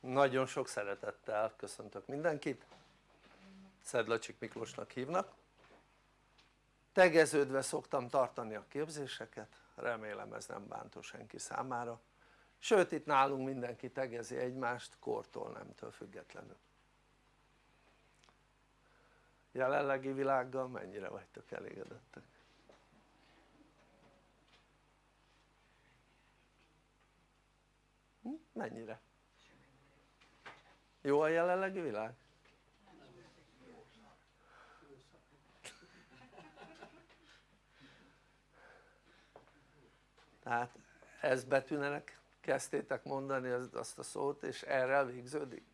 Nagyon sok szeretettel köszöntök mindenkit, Szedlacsik Miklósnak hívnak. Tegeződve szoktam tartani a képzéseket, remélem ez nem bántó senki számára. Sőt itt nálunk mindenki tegezi egymást kortól nemtől függetlenül. Jelenlegi világgal mennyire vagytok elégedettek? Hm? Mennyire? Jó a jelenlegi világ? tehát ez betűnenek kezdtétek mondani azt a szót és erre végződik?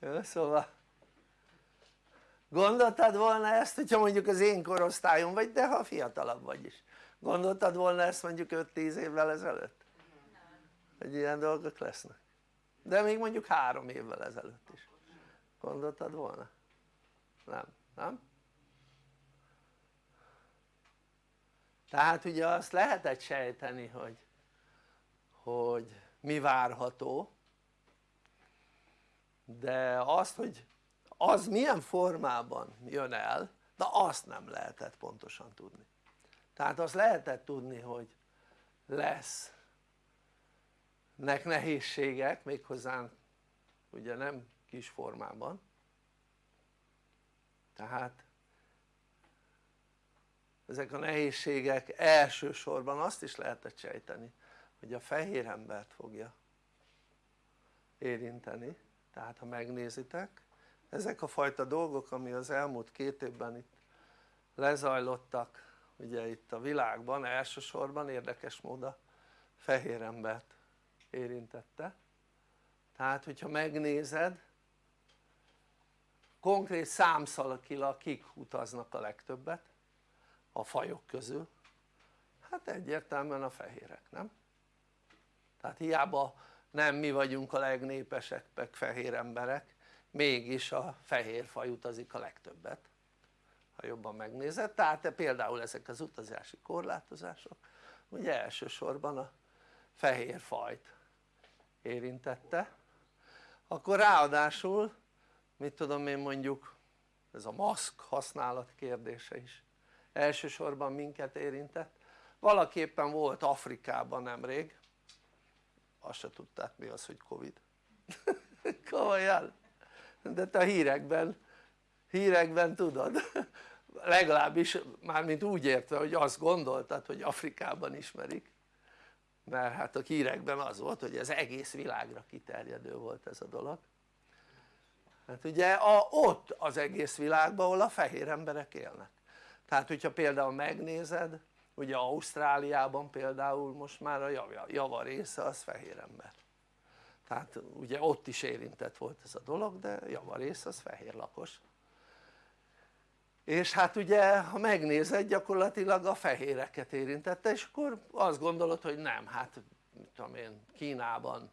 Jó, szóval gondoltad volna ezt hogyha mondjuk az én korosztályom vagy de ha fiatalabb vagy is gondoltad volna ezt mondjuk 5-10 évvel ezelőtt? Hogy ilyen dolgok lesznek de még mondjuk három évvel ezelőtt is gondoltad volna? nem, nem? tehát ugye azt lehetett sejteni hogy hogy mi várható de azt hogy az milyen formában jön el de azt nem lehetett pontosan tudni tehát azt lehetett tudni hogy lesz nek nehézségek méghozzá ugye nem kis formában. Tehát ezek a nehézségek elsősorban azt is lehetett sejteni hogy a fehér embert fogja érinteni. Tehát ha megnézitek ezek a fajta dolgok ami az elmúlt két évben itt lezajlottak ugye itt a világban elsősorban érdekes módon a fehér embert érintette. Tehát hogyha megnézed konkrét számszalakilag kik utaznak a legtöbbet? A fajok közül? Hát egyértelműen a fehérek nem? tehát hiába nem mi vagyunk a legnépesebbek fehér emberek mégis a fehér faj utazik a legtöbbet ha jobban megnézed, tehát például ezek az utazási korlátozások ugye elsősorban a fehér fajt érintette. Akkor ráadásul mit tudom én mondjuk ez a maszk használat kérdése is elsősorban minket érintett. Valaképpen volt Afrikában nemrég. Azt se tudták mi az hogy Covid. Komolyan. De te a hírekben hírekben tudod. Legalábbis mármint úgy értve hogy azt gondoltad hogy Afrikában ismerik mert hát a hírekben az volt hogy ez egész világra kiterjedő volt ez a dolog. Hát ugye a, ott az egész világban ahol a fehér emberek élnek. Tehát hogyha például megnézed ugye Ausztráliában például most már a java, része az fehér ember. Tehát ugye ott is érintett volt ez a dolog de java része az fehér lakos és hát ugye ha megnézed gyakorlatilag a fehéreket érintette és akkor azt gondolod hogy nem hát mit tudom én Kínában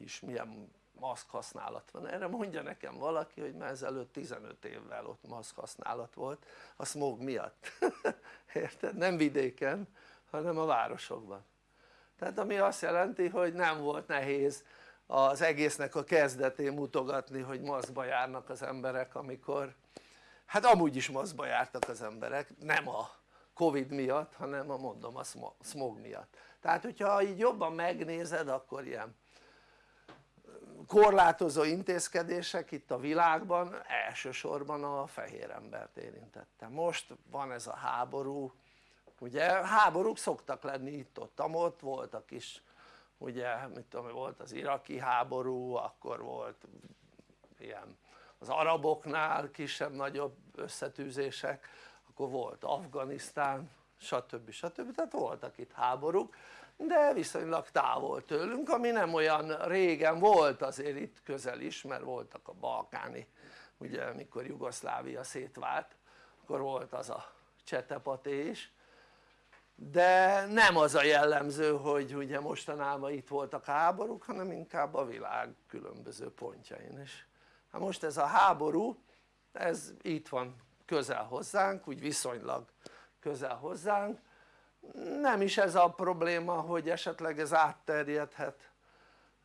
is milyen maszk használat van, erre mondja nekem valaki hogy már ezelőtt 15 évvel ott maszk használat volt a smog miatt. Érted? nem vidéken hanem a városokban. Tehát ami azt jelenti hogy nem volt nehéz az egésznek a kezdetén mutogatni hogy maszkba járnak az emberek amikor hát amúgy is maszkba jártak az emberek nem a covid miatt hanem a mondom a smog miatt. Tehát hogyha így jobban megnézed akkor ilyen korlátozó intézkedések itt a világban elsősorban a fehér embert érintette. Most van ez a háború ugye? Háborúk szoktak lenni itt-ott, ott voltak is ugye mit tudom volt az iraki háború akkor volt ilyen az araboknál kisebb-nagyobb összetűzések akkor volt Afganisztán stb. stb. tehát voltak itt háborúk de viszonylag távol tőlünk ami nem olyan régen volt azért itt közel is mert voltak a balkáni ugye mikor Jugoszlávia szétvált akkor volt az a csetepaté is de nem az a jellemző hogy ugye mostanában itt voltak háborúk hanem inkább a világ különböző pontjain is hát most ez a háború ez itt van közel hozzánk úgy viszonylag közel hozzánk. Nem is ez a probléma hogy esetleg ez átterjedhet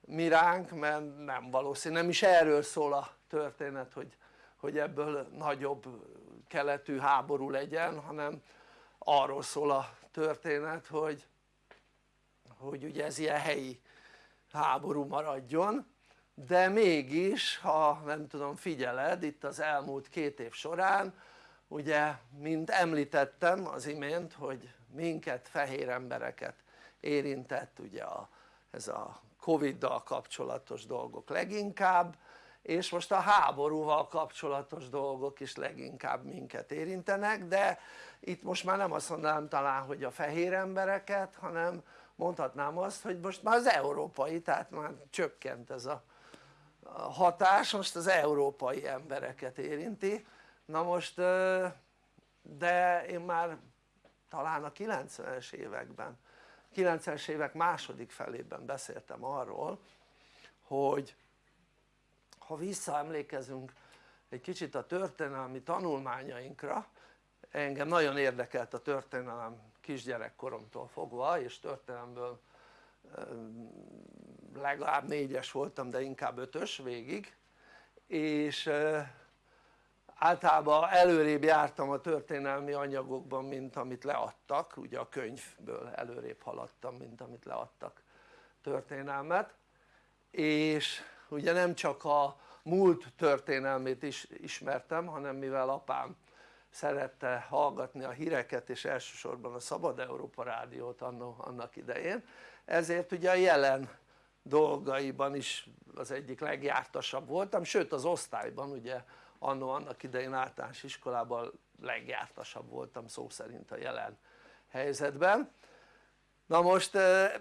mi ránk mert nem valószínű, nem is erről szól a történet hogy, hogy ebből nagyobb keletű háború legyen hanem arról szól a történet hogy, hogy ugye ez ilyen helyi háború maradjon de mégis ha nem tudom figyeled itt az elmúlt két év során ugye mint említettem az imént hogy minket fehér embereket érintett ugye a, ez a Covid-dal kapcsolatos dolgok leginkább és most a háborúval kapcsolatos dolgok is leginkább minket érintenek de itt most már nem azt mondanám talán hogy a fehér embereket hanem mondhatnám azt hogy most már az európai tehát már csökkent ez a hatás most az európai embereket érinti. Na most de én már talán a 90-es években 90-es évek második felében beszéltem arról hogy ha visszaemlékezünk egy kicsit a történelmi tanulmányainkra engem nagyon érdekelt a történelem kisgyerekkoromtól fogva és történelemből legalább négyes voltam de inkább ötös végig. És általában előrébb jártam a történelmi anyagokban mint amit leadtak. Ugye a könyvből előrébb haladtam mint amit leadtak történelmet. És ugye nem csak a múlt történelmét is ismertem hanem mivel apám szerette hallgatni a híreket és elsősorban a Szabad Európa rádiót annak idején ezért ugye a jelen dolgaiban is az egyik legjártasabb voltam sőt az osztályban ugye annó annak idején általános iskolában legjártasabb voltam szó szerint a jelen helyzetben. Na most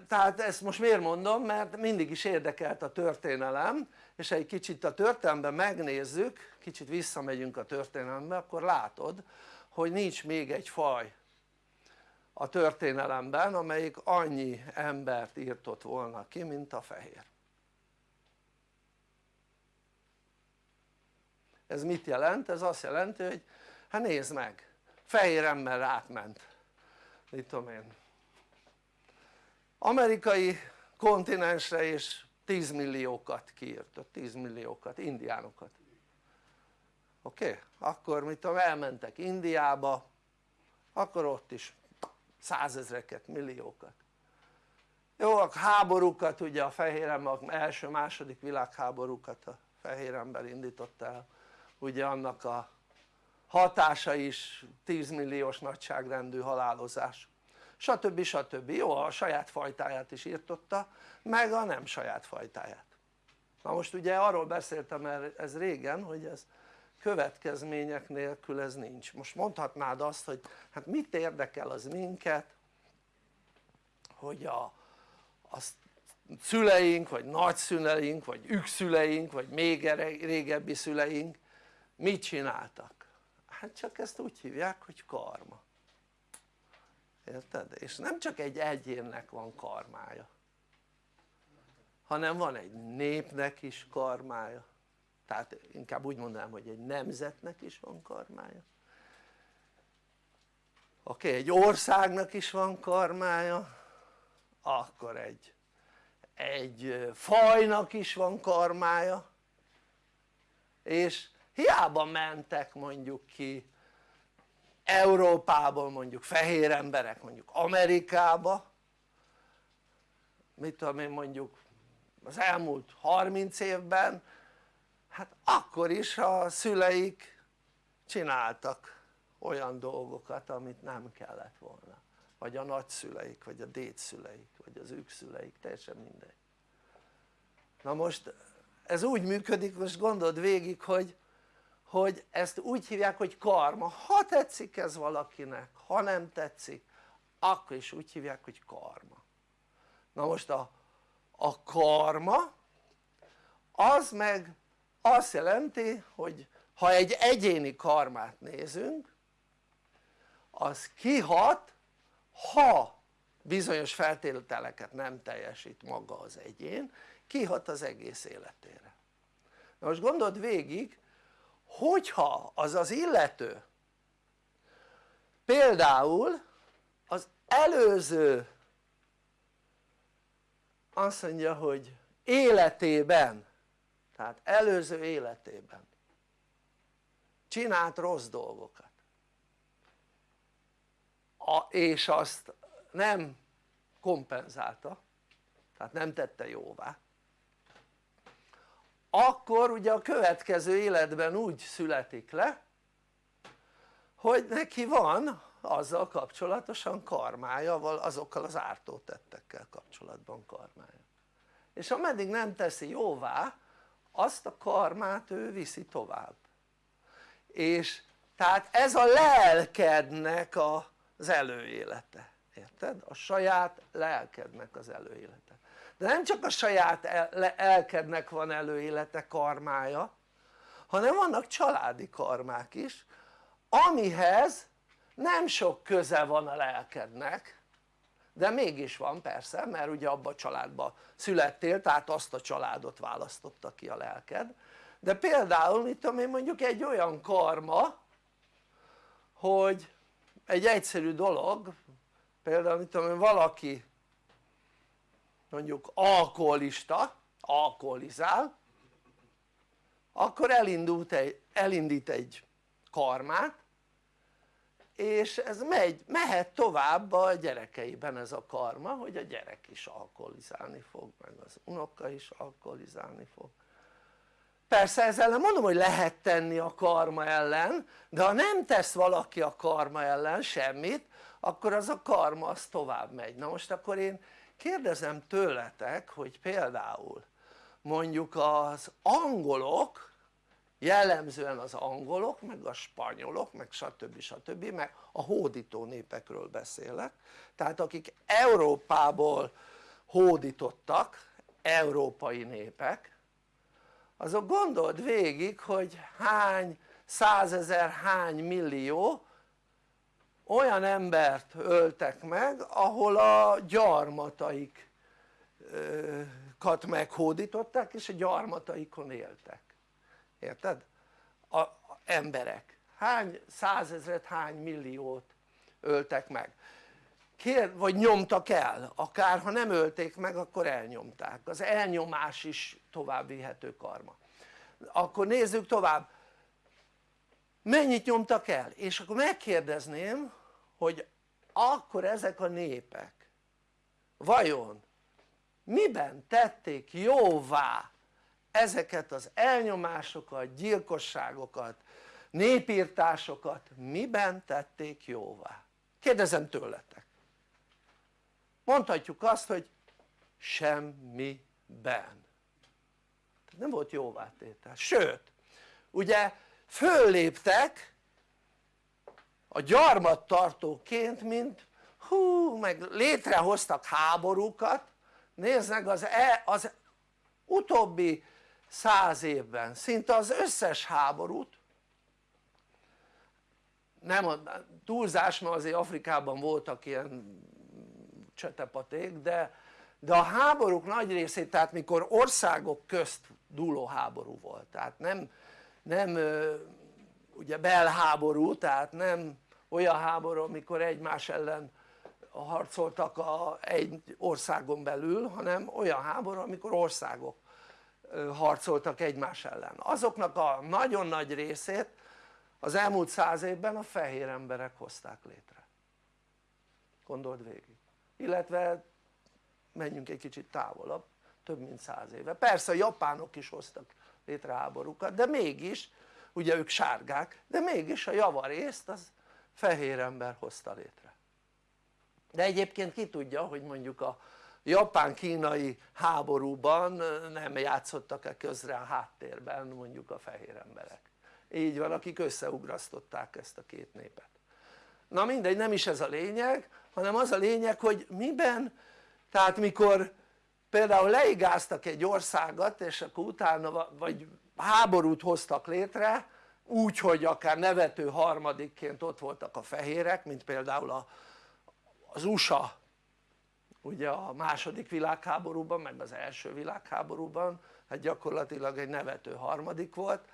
tehát ezt most miért mondom? Mert mindig is érdekelt a történelem és egy kicsit a történelemben megnézzük kicsit visszamegyünk a történelembe akkor látod hogy nincs még egy faj a történelemben amelyik annyi embert írtott volna ki mint a fehér ez mit jelent? ez azt jelenti hogy hát nézd meg fehér ember átment mit tudom én amerikai kontinensre és 10 milliókat kiírtott, 10 milliókat, indiánokat oké? Okay? akkor mit tudom elmentek Indiába akkor ott is százezreket, milliókat jó a háborúkat ugye a fehér ember első második világháborúkat a fehér ember indította el ugye annak a hatása is 10 milliós nagyságrendű halálozás stb. stb. jó a saját fajtáját is írtotta meg a nem saját fajtáját na most ugye arról beszéltem ez régen hogy ez következmények nélkül ez nincs most mondhatnád azt hogy hát mit érdekel az minket hogy a, a szüleink vagy nagyszüleink vagy ükszüleink vagy még régebbi szüleink mit csináltak? hát csak ezt úgy hívják hogy karma érted? és nem csak egy egyénnek van karmája hanem van egy népnek is karmája tehát inkább úgy mondanám hogy egy nemzetnek is van karmája. Oké egy országnak is van karmája akkor egy egy fajnak is van karmája. És hiába mentek mondjuk ki Európából mondjuk fehér emberek mondjuk Amerikába mit tudom én mondjuk az elmúlt 30 évben hát akkor is a szüleik csináltak olyan dolgokat amit nem kellett volna. Vagy a nagyszüleik vagy a dédszüleik vagy az ők szüleik teljesen mindegy. Na most ez úgy működik most gondold végig hogy hogy ezt úgy hívják hogy karma. Ha tetszik ez valakinek ha nem tetszik akkor is úgy hívják hogy karma. Na most a, a karma az meg azt jelenti hogy ha egy egyéni karmát nézünk az kihat ha bizonyos feltételeket nem teljesít maga az egyén kihat az egész életére. Na most gondold végig hogyha az az illető például az előző azt mondja hogy életében tehát előző életében csinált rossz dolgokat. A, és azt nem kompenzálta tehát nem tette jóvá. Akkor ugye a következő életben úgy születik le hogy neki van azzal kapcsolatosan karmája, azokkal az ártótettekkel kapcsolatban karmája. És ameddig nem teszi jóvá azt a karmát ő viszi tovább. És tehát ez a lelkednek az előélete, érted? a saját lelkednek az előélete. De nem csak a saját lelkednek van előélete, karmája hanem vannak családi karmák is amihez nem sok köze van a lelkednek de mégis van persze mert ugye abban a családban születtél tehát azt a családot választotta ki a lelked. De például mit tudom én mondjuk egy olyan karma hogy egy egyszerű dolog például mit tudom én valaki mondjuk alkoholista alkoholizál akkor elindult egy, elindít egy karmát és ez megy, mehet tovább a gyerekeiben ez a karma hogy a gyerek is alkoholizálni fog meg az unoka is alkoholizálni fog. Persze ezzel nem mondom hogy lehet tenni a karma ellen de ha nem tesz valaki a karma ellen semmit akkor az a karma az tovább megy. Na most akkor én kérdezem tőletek hogy például mondjuk az angolok jellemzően az angolok meg a spanyolok meg stb. stb. meg a hódító népekről beszélek tehát akik Európából hódítottak európai népek azok gondold végig hogy hány százezer, hány millió olyan embert öltek meg ahol a gyarmataikat meghódították és a gyarmataikon éltek érted? a, emberek. Hány százezret, hány milliót öltek meg? Kér, vagy nyomtak el, akár ha nem ölték meg akkor elnyomták, az elnyomás is tovább vihető karma. Akkor nézzük tovább. Mennyit nyomtak el? és akkor megkérdezném hogy akkor ezek a népek vajon miben tették jóvá ezeket az elnyomásokat, gyilkosságokat, népírtásokat miben tették jóvá? kérdezem tőletek. Mondhatjuk azt hogy semmiben. Nem volt jóvátétel, sőt ugye fölléptek a gyarmattartóként mint hú meg létrehoztak háborúkat. Nézd az, e, az utóbbi száz évben. Szinte az összes háborút nem a túlzás mert azért Afrikában voltak ilyen csetepaték de, de a háborúk nagy részét tehát mikor országok közt dúló háború volt tehát nem, nem ugye belháború tehát nem olyan háború amikor egymás ellen harcoltak a, egy országon belül hanem olyan háború amikor országok harcoltak egymás ellen. Azoknak a nagyon nagy részét az elmúlt száz évben a fehér emberek hozták létre. Gondold végig. Illetve menjünk egy kicsit távolabb több mint száz éve. Persze a japánok is hoztak létre háborúkat de mégis ugye ők sárgák de mégis a javarészt az fehér ember hozta létre. De egyébként ki tudja hogy mondjuk a japán-kínai háborúban nem játszottak-e közre a háttérben mondjuk a fehér emberek. Így van akik összeugrasztották ezt a két népet. Na mindegy nem is ez a lényeg hanem az a lényeg hogy miben? Tehát mikor például leigáztak egy országot és akkor utána vagy háborút hoztak létre úgy hogy akár nevető harmadikként ott voltak a fehérek mint például a, az USA ugye a második világháborúban meg az első világháborúban hát gyakorlatilag egy nevető harmadik volt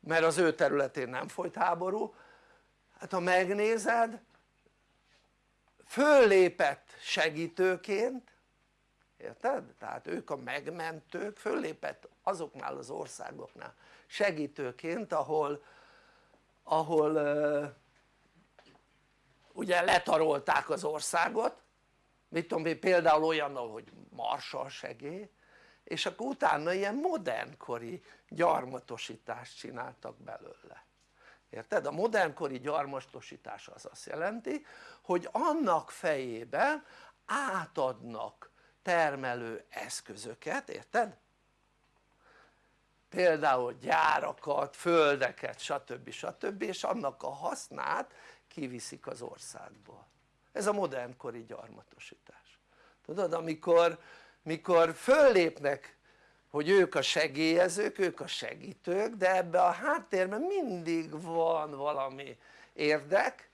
mert az ő területén nem folyt háború hát ha megnézed föllépett segítőként érted? tehát ők a megmentők föllépett azoknál az országoknál segítőként ahol ahol ugye letarolták az országot mit tudom én például olyannal hogy marsal segély és akkor utána ilyen modernkori gyarmatosítást csináltak belőle érted? a modernkori gyarmatosítás az azt jelenti hogy annak fejében átadnak termelő eszközöket, érted? például gyárakat, földeket stb. stb. és annak a hasznát kiviszik az országból ez a modernkori gyarmatosítás. Tudod amikor mikor föllépnek hogy ők a segélyezők, ők a segítők de ebbe a háttérben mindig van valami érdek.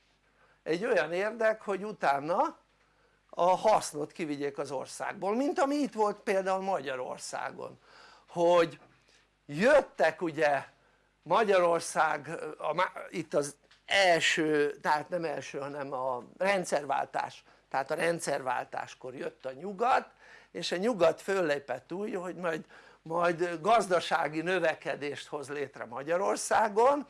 Egy olyan érdek hogy utána a hasznot kivigyék az országból mint ami itt volt például Magyarországon hogy jöttek ugye Magyarország a, itt az első, tehát nem első hanem a rendszerváltás tehát a rendszerváltáskor jött a nyugat és a nyugat föllépett úgy hogy majd, majd gazdasági növekedést hoz létre Magyarországon.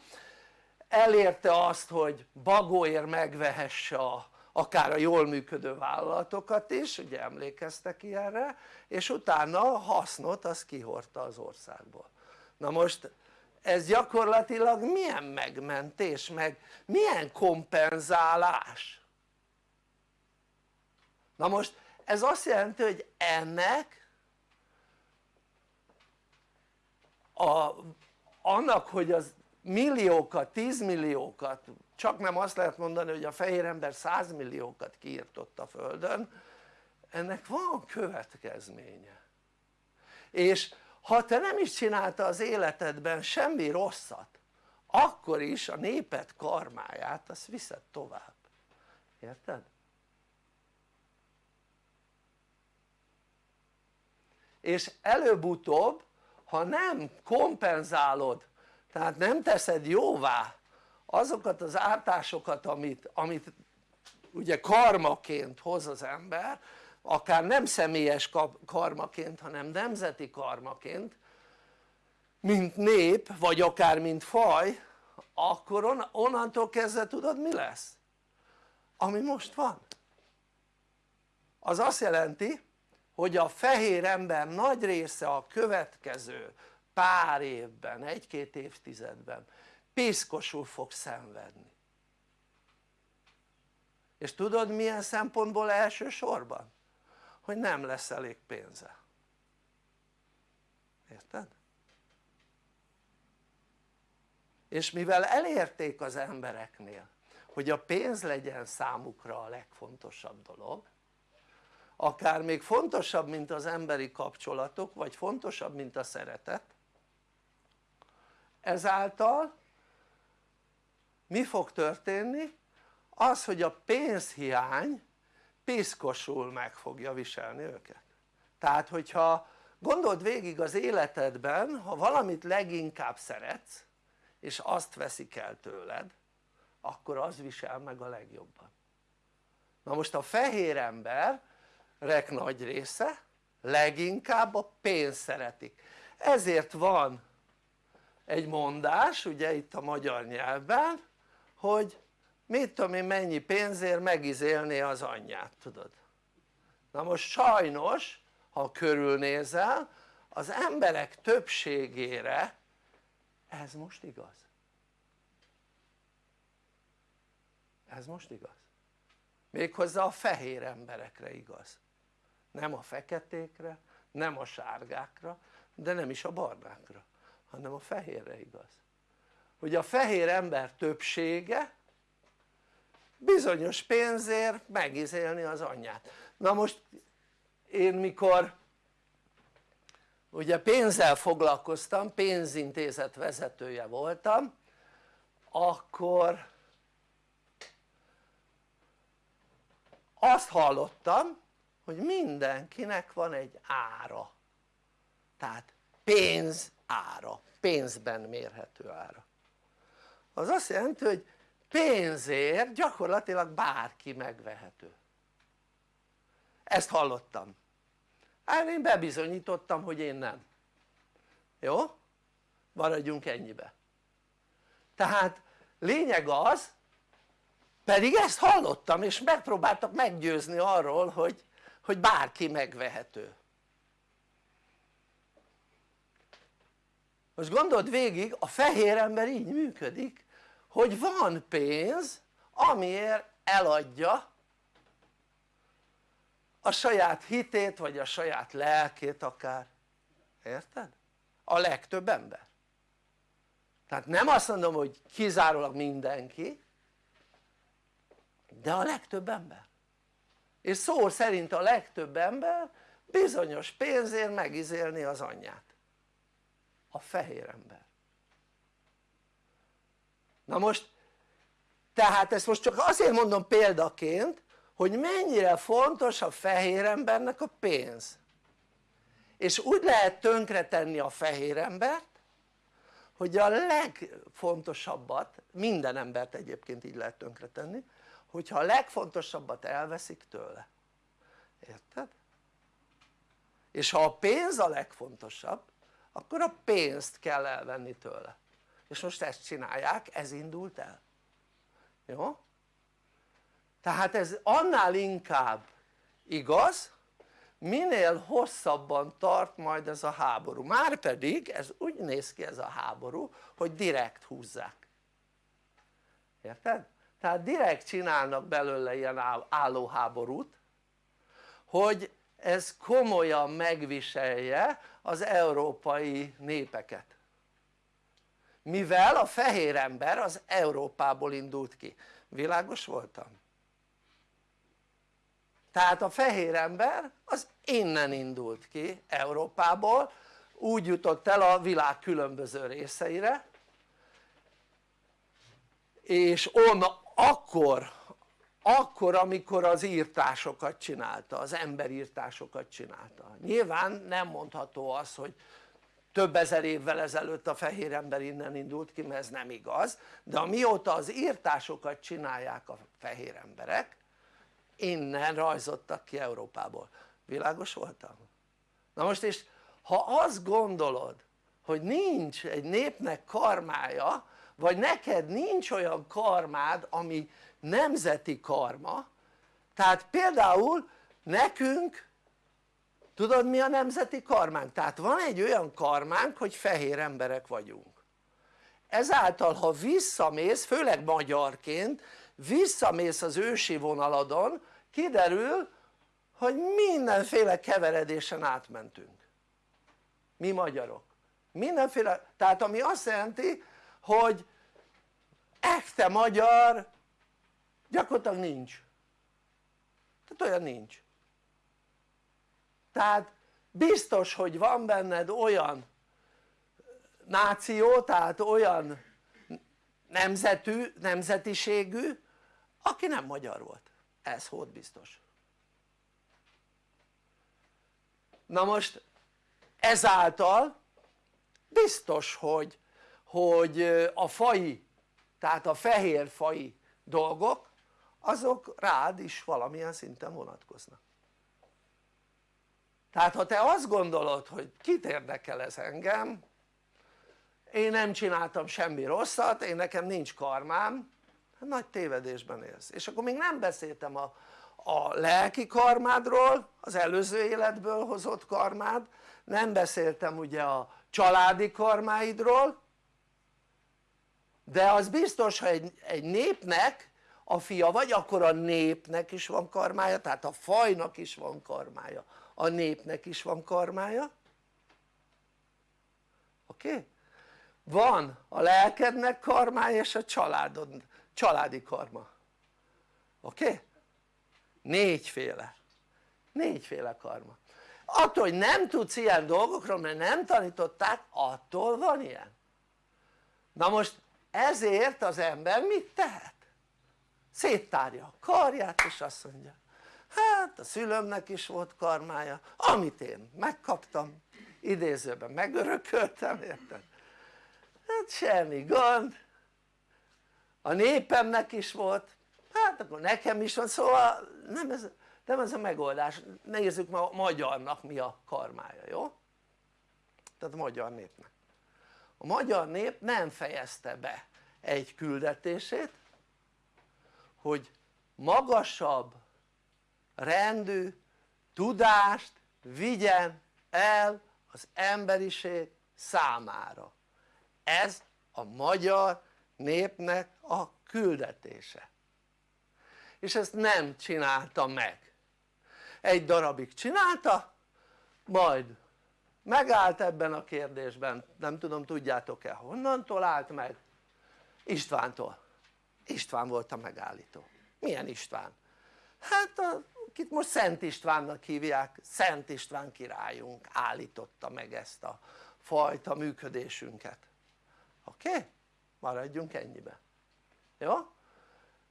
Elérte azt hogy bagóért megvehesse a, akár a jól működő vállalatokat is, ugye emlékeztek ilyenre és utána hasznot az kihordta az országból. Na most ez gyakorlatilag milyen megmentés meg milyen kompenzálás? Na most ez azt jelenti hogy ennek a, annak hogy az milliókat, tízmilliókat csak nem azt lehet mondani hogy a fehér ember százmilliókat kiirtott a földön ennek van következménye. És ha te nem is csinálta az életedben semmi rosszat akkor is a néped karmáját azt viszed tovább, érted? és előbb-utóbb ha nem kompenzálod tehát nem teszed jóvá azokat az ártásokat amit, amit ugye karmaként hoz az ember akár nem személyes karmaként hanem nemzeti karmaként mint nép vagy akár mint faj akkor onnantól kezdve tudod mi lesz? ami most van az azt jelenti hogy a fehér ember nagy része a következő pár évben, egy-két évtizedben piszkosul fog szenvedni és tudod milyen szempontból elsősorban? Hogy nem lesz elég pénze érted? és mivel elérték az embereknél hogy a pénz legyen számukra a legfontosabb dolog akár még fontosabb mint az emberi kapcsolatok vagy fontosabb mint a szeretet ezáltal mi fog történni? az hogy a pénzhiány piszkosul meg fogja viselni őket. Tehát hogyha gondold végig az életedben ha valamit leginkább szeretsz és azt veszik el tőled akkor az visel meg a legjobban. Na most a fehér emberek nagy része leginkább a pénzt szeretik. Ezért van egy mondás ugye itt a magyar nyelvben hogy mit tudom én mennyi pénzért megizélné az anyját tudod? Na most sajnos ha körülnézel az emberek többségére ez most igaz. Ez most igaz. Méghozzá a fehér emberekre igaz. Nem a feketékre, nem a sárgákra de nem is a barnákra hanem a fehérre igaz. Hogy a fehér ember többsége bizonyos pénzért megizélni az anyját. Na most én mikor ugye pénzzel foglalkoztam, pénzintézet vezetője voltam akkor azt hallottam hogy mindenkinek van egy ára. Tehát pénz ára, pénzben mérhető ára. Az azt jelenti hogy pénzért gyakorlatilag bárki megvehető. Ezt hallottam. Hát én bebizonyítottam hogy én nem. Jó? maradjunk ennyibe. Tehát lényeg az pedig ezt hallottam és megpróbáltak meggyőzni arról hogy, hogy bárki megvehető. Most gondold végig a fehér ember így működik hogy van pénz amiért eladja a saját hitét vagy a saját lelkét akár, érted? a legtöbb ember. Tehát nem azt mondom hogy kizárólag mindenki de a legtöbb ember. És szó szerint a legtöbb ember bizonyos pénzért megizélni az anyját. A fehér ember na most tehát ezt most csak azért mondom példaként hogy mennyire fontos a fehér embernek a pénz. És úgy lehet tönkretenni a fehér embert hogy a legfontosabbat, minden embert egyébként így lehet tönkretenni hogyha a legfontosabbat elveszik tőle. Érted? és ha a pénz a legfontosabb akkor a pénzt kell elvenni tőle és most ezt csinálják, ez indult el jó? tehát ez annál inkább igaz minél hosszabban tart majd ez a háború, márpedig ez úgy néz ki ez a háború hogy direkt húzzák érted? tehát direkt csinálnak belőle ilyen állóháborút hogy ez komolyan megviselje az európai népeket mivel a fehér ember az Európából indult ki, világos voltam? tehát a fehér ember az innen indult ki Európából úgy jutott el a világ különböző részeire és on akkor akkor amikor az írtásokat csinálta, az emberírtásokat csinálta nyilván nem mondható az hogy több ezer évvel ezelőtt a fehér ember innen indult ki mert ez nem igaz de amióta az írtásokat csinálják a fehér emberek innen rajzottak ki Európából, világos voltam? na most és ha azt gondolod hogy nincs egy népnek karmája vagy neked nincs olyan karmád ami nemzeti karma tehát például nekünk tudod mi a nemzeti karmánk? tehát van egy olyan karmánk hogy fehér emberek vagyunk. Ezáltal ha visszamész főleg magyarként visszamész az ősi vonaladon kiderül hogy mindenféle keveredésen átmentünk. Mi magyarok. Mindenféle, tehát ami azt jelenti hogy ekte magyar gyakorlatilag nincs. Tehát olyan nincs tehát biztos hogy van benned olyan náció tehát olyan nemzetű, nemzetiségű aki nem magyar volt, ez volt biztos. Na most ezáltal biztos hogy, hogy a fai tehát a fehér fai dolgok azok rád is valamilyen szinten vonatkoznak tehát ha te azt gondolod hogy kit érdekel ez engem én nem csináltam semmi rosszat, én nekem nincs karmám hát nagy tévedésben élsz. És akkor még nem beszéltem a, a lelki karmádról az előző életből hozott karmád nem beszéltem ugye a családi karmáidról de az biztos ha egy, egy népnek a fia vagy akkor a népnek is van karmája tehát a fajnak is van karmája a népnek is van karmája oké? Van a lelkednek karmája és a családod, családi karma oké? Négyféle négyféle karma attól hogy nem tudsz ilyen dolgokról mert nem tanították attól van ilyen na most ezért az ember mit tehet? széttárja a karját és azt mondja hát a szülőmnek is volt karmája amit én megkaptam idézőben megörököltem érted? hát semmi gond a népemnek is volt hát akkor nekem is van szóval nem ez, nem ez a megoldás, nézzük ma a magyarnak mi a karmája, jó? tehát a magyar népnek a magyar nép nem fejezte be egy küldetését hogy magasabb rendű tudást vigyen el az emberiség számára. Ez a magyar népnek a küldetése. És ezt nem csinálta meg. Egy darabig csinálta majd megállt ebben a kérdésben. Nem tudom tudjátok-e honnantól állt meg? Istvántól. István volt a megállító. Milyen István? hát akit most Szent Istvánnak hívják Szent István királyunk állította meg ezt a fajta működésünket oké? Maradjunk ennyibe jó?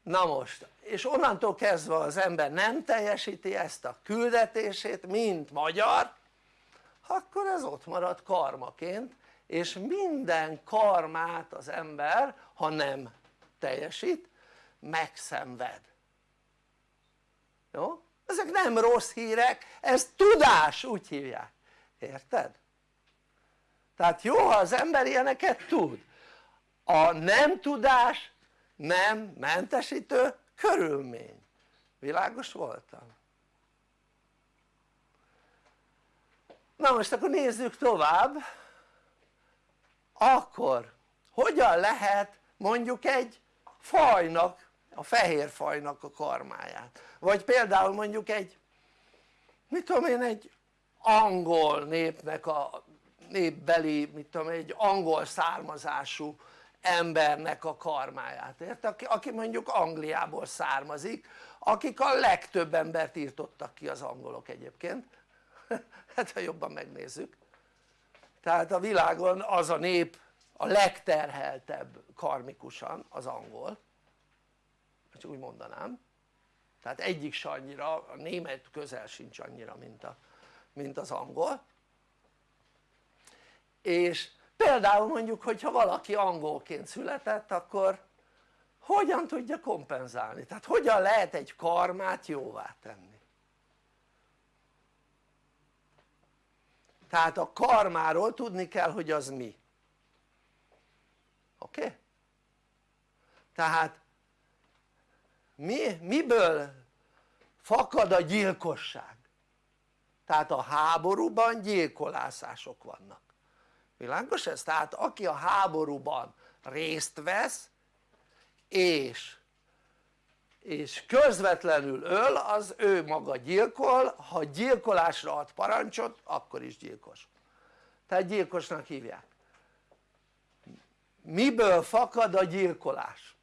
na most és onnantól kezdve az ember nem teljesíti ezt a küldetését mint magyar akkor ez ott marad karmaként és minden karmát az ember ha nem teljesít megszenved jó? Ezek nem rossz hírek, ez tudás úgy hívják, érted? tehát jó ha az ember ilyeneket tud a nem tudás nem mentesítő körülmény világos voltam? na most akkor nézzük tovább akkor hogyan lehet mondjuk egy fajnak a fehér fajnak a karmáját. Vagy például mondjuk egy mit tudom én egy angol népnek a népbeli mit tudom egy angol származású embernek a karmáját, érted? Aki, aki mondjuk Angliából származik, akik a legtöbb embert írtottak ki az angolok egyébként. Hát ha jobban megnézzük. Tehát a világon az a nép a legterheltebb karmikusan az angol csak úgy mondanám tehát egyik se annyira, a német közel sincs annyira mint, a, mint az angol és például mondjuk hogyha valaki angolként született akkor hogyan tudja kompenzálni? tehát hogyan lehet egy karmát jóvá tenni? tehát a karmáról tudni kell hogy az mi oké? Okay? tehát mi, miből fakad a gyilkosság? tehát a háborúban gyilkolászások vannak világos ez? tehát aki a háborúban részt vesz és és közvetlenül öl az ő maga gyilkol, ha gyilkolásra ad parancsot akkor is gyilkos tehát gyilkosnak hívják miből fakad a gyilkolás?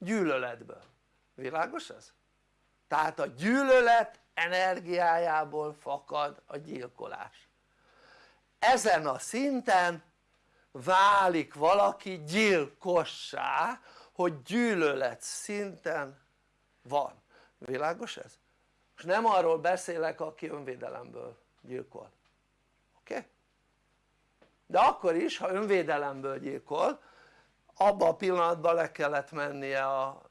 Gyűlöletből, világos ez? tehát a gyűlölet energiájából fakad a gyilkolás ezen a szinten válik valaki gyilkossá hogy gyűlölet szinten van, világos ez? most nem arról beszélek aki önvédelemből gyilkol, oké? Okay? de akkor is ha önvédelemből gyilkol abban a pillanatban le kellett mennie a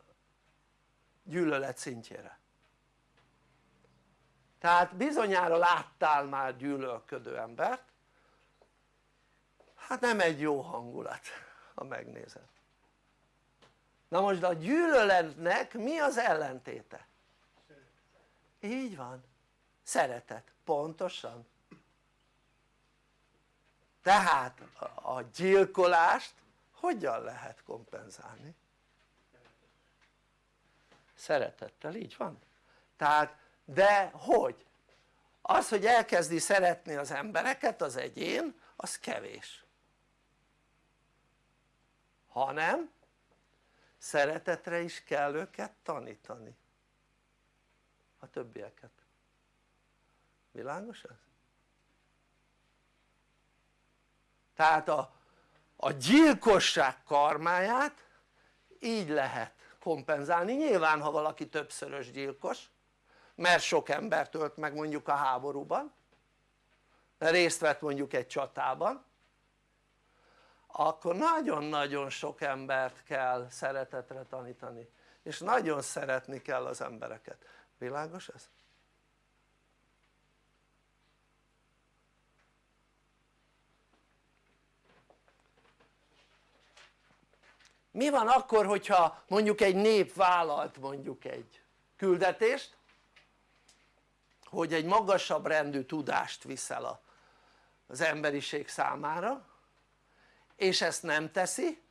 gyűlölet szintjére. Tehát bizonyára láttál már gyűlölködő embert. Hát nem egy jó hangulat ha megnézed. Na most a gyűlöletnek mi az ellentéte? így van, szeretet, pontosan. Tehát a gyilkolást hogyan lehet kompenzálni? szeretettel, így van tehát de hogy? az hogy elkezdi szeretni az embereket az egyén az kevés hanem szeretetre is kell őket tanítani a többieket világos ez? tehát a, a gyilkosság karmáját így lehet kompenzálni, nyilván ha valaki többszörös gyilkos mert sok embert ölt meg mondjuk a háborúban részt vett mondjuk egy csatában akkor nagyon-nagyon sok embert kell szeretetre tanítani és nagyon szeretni kell az embereket, világos ez? Mi van akkor hogyha mondjuk egy nép vállalt mondjuk egy küldetést hogy egy magasabb rendű tudást viszel az emberiség számára és ezt nem teszi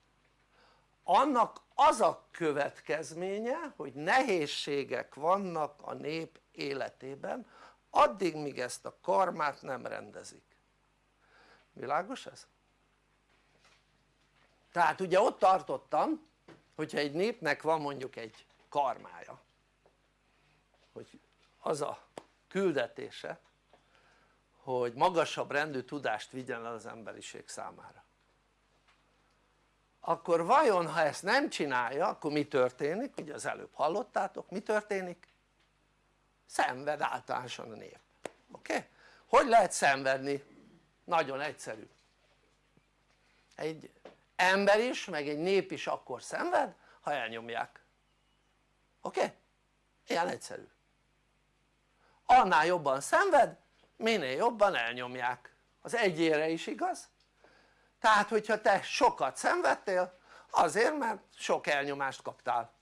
annak az a következménye hogy nehézségek vannak a nép életében addig míg ezt a karmát nem rendezik világos ez? Tehát ugye ott tartottam hogyha egy népnek van mondjuk egy karmája hogy az a küldetése hogy magasabb rendű tudást vigyen el az emberiség számára akkor vajon ha ezt nem csinálja akkor mi történik? ugye az előbb hallottátok mi történik? szenved általánosan a nép oké? Okay? hogy lehet szenvedni? nagyon egyszerű egy ember is meg egy nép is akkor szenved ha elnyomják oké? Okay? ilyen egyszerű annál jobban szenved minél jobban elnyomják az egyére is igaz? tehát hogyha te sokat szenvedtél azért mert sok elnyomást kaptál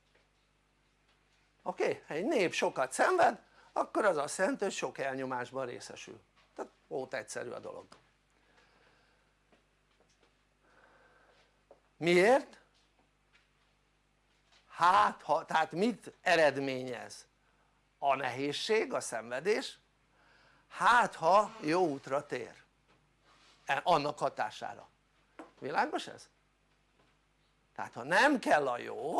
oké? Okay? egy nép sokat szenved akkor az azt jelenti hogy sok elnyomásban részesül tehát volt egyszerű a dolog miért? hát ha, tehát mit eredményez? a nehézség, a szenvedés hát ha jó útra tér e, annak hatására világos ez? tehát ha nem kell a jó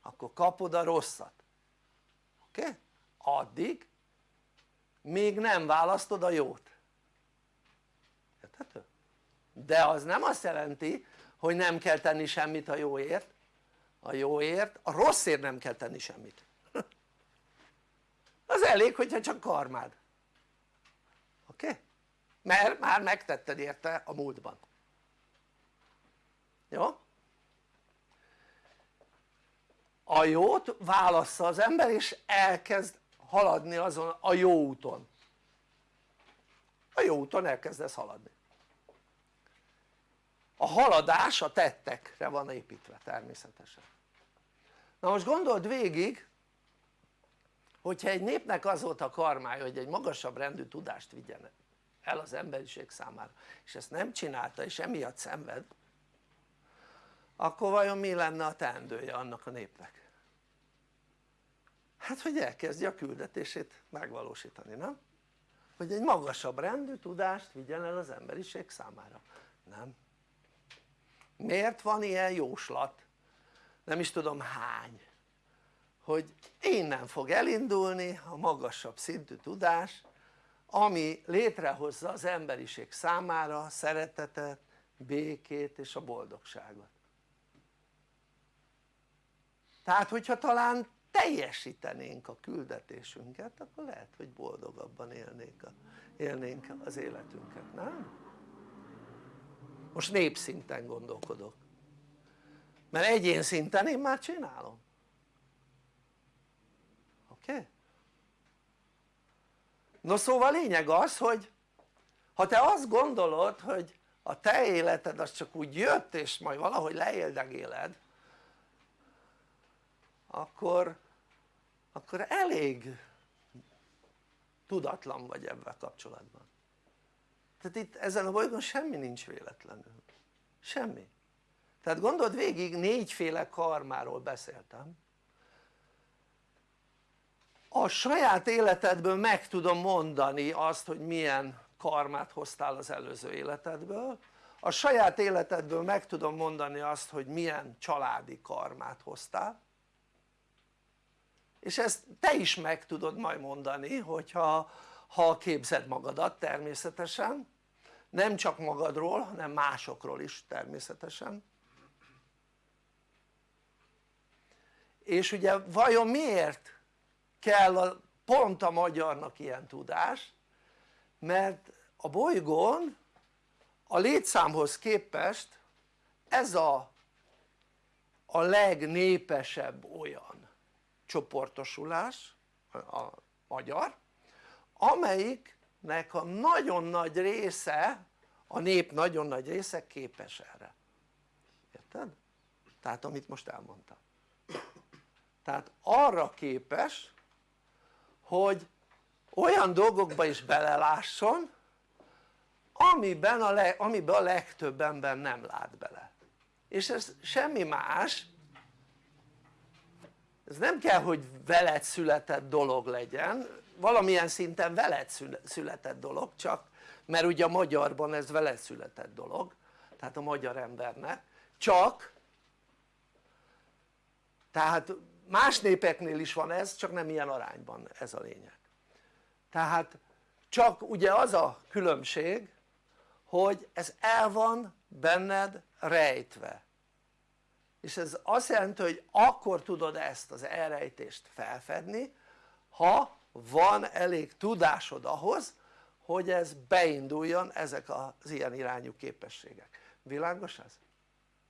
akkor kapod a rosszat oké? Okay? addig még nem választod a jót érthető? de az nem azt jelenti hogy nem kell tenni semmit a jóért a jóért, a rosszért nem kell tenni semmit az elég hogyha csak karmád oké? Okay? mert már megtetted érte a múltban jó? a jót válassza az ember és elkezd haladni azon a jó úton a jó úton elkezdesz haladni a haladás a tettekre van építve természetesen na most gondold végig hogyha egy népnek az volt a karmája hogy egy magasabb rendű tudást vigyen el az emberiség számára és ezt nem csinálta és emiatt szenved akkor vajon mi lenne a teendője annak a népnek? hát hogy elkezdje a küldetését megvalósítani, nem? hogy egy magasabb rendű tudást vigyen el az emberiség számára, nem? Miért van ilyen jóslat? nem is tudom hány hogy innen fog elindulni a magasabb szintű tudás ami létrehozza az emberiség számára szeretetet, békét és a boldogságot tehát hogyha talán teljesítenénk a küldetésünket akkor lehet hogy boldogabban élnénk, a, élnénk az életünket, nem? Most népszinten gondolkodok mert egyén szinten én már csinálom oké? Okay? no szóval lényeg az hogy ha te azt gondolod hogy a te életed az csak úgy jött és majd valahogy leéldegéled akkor akkor elég tudatlan vagy ebben kapcsolatban tehát itt ezen a bolygón semmi nincs véletlenül. Semmi. Tehát gondold végig négyféle karmáról beszéltem. A saját életedből meg tudom mondani azt hogy milyen karmát hoztál az előző életedből. A saját életedből meg tudom mondani azt hogy milyen családi karmát hoztál. És ezt te is meg tudod majd mondani hogyha ha képzed magadat természetesen nem csak magadról hanem másokról is természetesen. És ugye vajon miért kell a, pont a magyarnak ilyen tudás? Mert a bolygón a létszámhoz képest ez a, a legnépesebb olyan csoportosulás a magyar amelyiknek a nagyon nagy része a nép nagyon nagy része képes erre. Érted? tehát amit most elmondtam. Tehát arra képes hogy olyan dolgokba is belelásson amiben a, le, amiben a legtöbb ember nem lát bele. És ez semmi más ez nem kell hogy veled született dolog legyen valamilyen szinten veled született dolog csak mert ugye a magyarban ez veled született dolog tehát a magyar embernek. Csak tehát más népeknél is van ez csak nem ilyen arányban ez a lényeg. Tehát csak ugye az a különbség hogy ez el van benned rejtve és ez azt jelenti hogy akkor tudod ezt az elrejtést felfedni ha van elég tudásod ahhoz hogy ez beinduljon ezek az ilyen irányú képességek. Világos ez?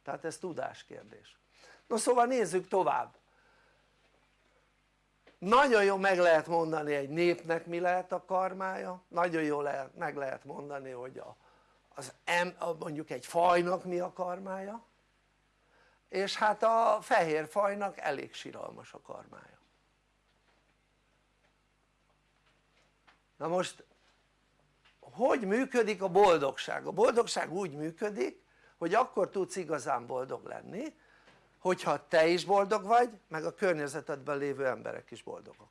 tehát ez tudáskérdés no szóval nézzük tovább. Nagyon jól meg lehet mondani egy népnek mi lehet a karmája. Nagyon jól meg lehet mondani hogy a, az em, mondjuk egy fajnak mi a karmája és hát a fehér fajnak elég siralmas a karmája na most hogy működik a boldogság? a boldogság úgy működik hogy akkor tudsz igazán boldog lenni hogyha te is boldog vagy meg a környezetedben lévő emberek is boldogok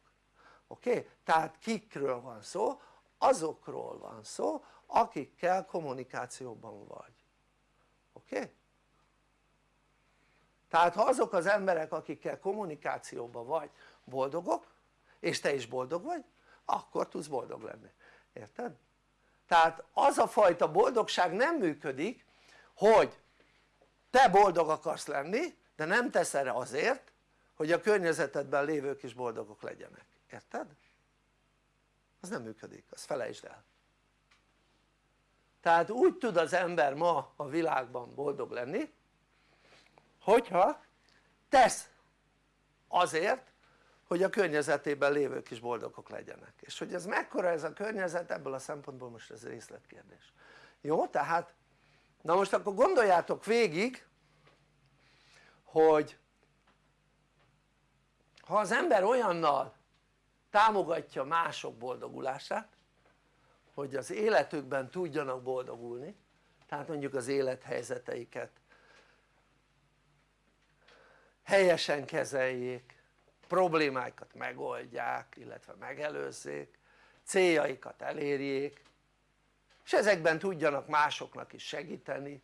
oké? Okay? tehát kikről van szó? azokról van szó akikkel kommunikációban vagy oké? Okay? Tehát ha azok az emberek akikkel kommunikációban vagy boldogok és te is boldog vagy akkor tudsz boldog lenni, érted? tehát az a fajta boldogság nem működik hogy te boldog akarsz lenni de nem tesz erre azért hogy a környezetedben lévők is boldogok legyenek, érted? az nem működik, az felejtsd el tehát úgy tud az ember ma a világban boldog lenni hogyha tesz azért hogy a környezetében lévők is boldogok legyenek és hogy ez mekkora ez a környezet ebből a szempontból most ez részletkérdés jó? tehát na most akkor gondoljátok végig hogy ha az ember olyannal támogatja mások boldogulását hogy az életükben tudjanak boldogulni tehát mondjuk az élethelyzeteiket helyesen kezeljék problémáikat megoldják illetve megelőzzék céljaikat elérjék és ezekben tudjanak másoknak is segíteni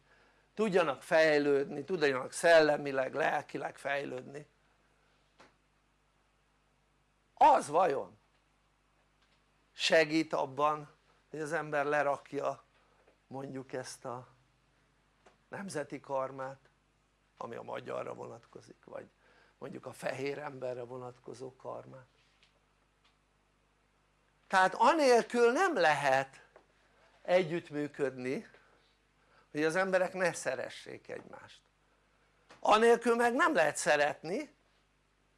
tudjanak fejlődni, tudjanak szellemileg, lelkileg fejlődni. Az vajon segít abban hogy az ember lerakja mondjuk ezt a nemzeti karmát ami a magyarra vonatkozik vagy mondjuk a fehér emberre vonatkozó karmát tehát anélkül nem lehet együttműködni hogy az emberek ne szeressék egymást. Anélkül meg nem lehet szeretni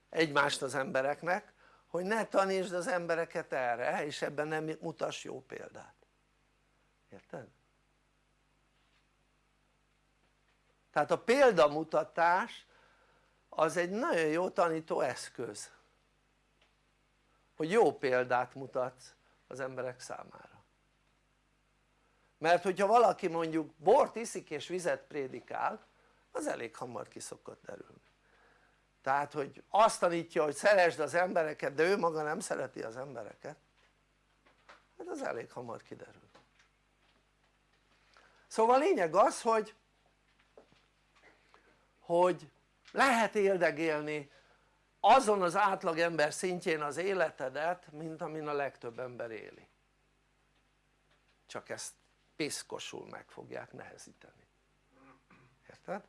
egymást az embereknek hogy ne tanítsd az embereket erre és ebben nem mutass jó példát. Érted? Tehát a példamutatás az egy nagyon jó tanító eszköz hogy jó példát mutatsz az emberek számára. Mert hogyha valaki mondjuk bort iszik és vizet prédikál az elég hamar ki szokott derülni. Tehát hogy azt tanítja hogy szeresd az embereket de ő maga nem szereti az embereket hát az elég hamar kiderül. Szóval a lényeg az hogy hogy lehet éldegélni azon az átlag ember szintjén az életedet mint amin a legtöbb ember éli. Csak ezt piszkosul meg fogják nehezíteni. Érted?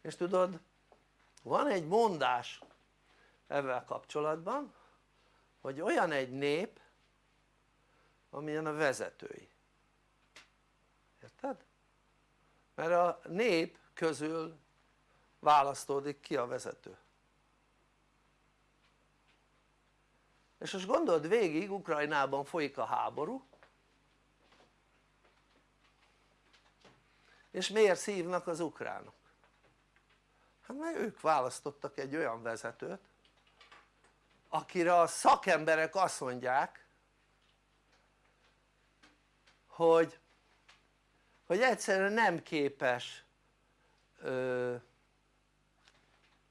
és tudod van egy mondás ezzel kapcsolatban hogy olyan egy nép amilyen a vezetői érted? Mert a nép közül választódik ki a vezető és most gondold végig Ukrajnában folyik a háború és miért szívnak az ukránok? hát mert ők választottak egy olyan vezetőt akire a szakemberek azt mondják hogy hogy egyszerűen nem képes ö,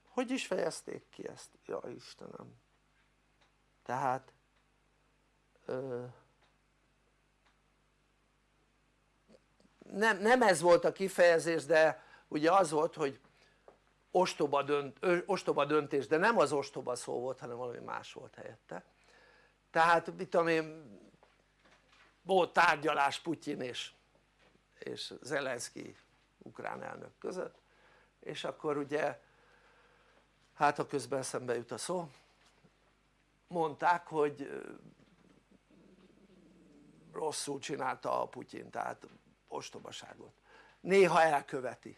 hogy is fejezték ki ezt? ja Istenem tehát ö, nem, nem ez volt a kifejezés de ugye az volt hogy ostoba, dönt, ostoba döntés de nem az ostoba szó volt hanem valami más volt helyette tehát mit tudom én volt tárgyalás Putyin és, és Zelenszky ukrán elnök között és akkor ugye hát ha közben eszembe jut a szó mondták hogy rosszul csinálta a Putyin tehát ostobaságot néha elköveti,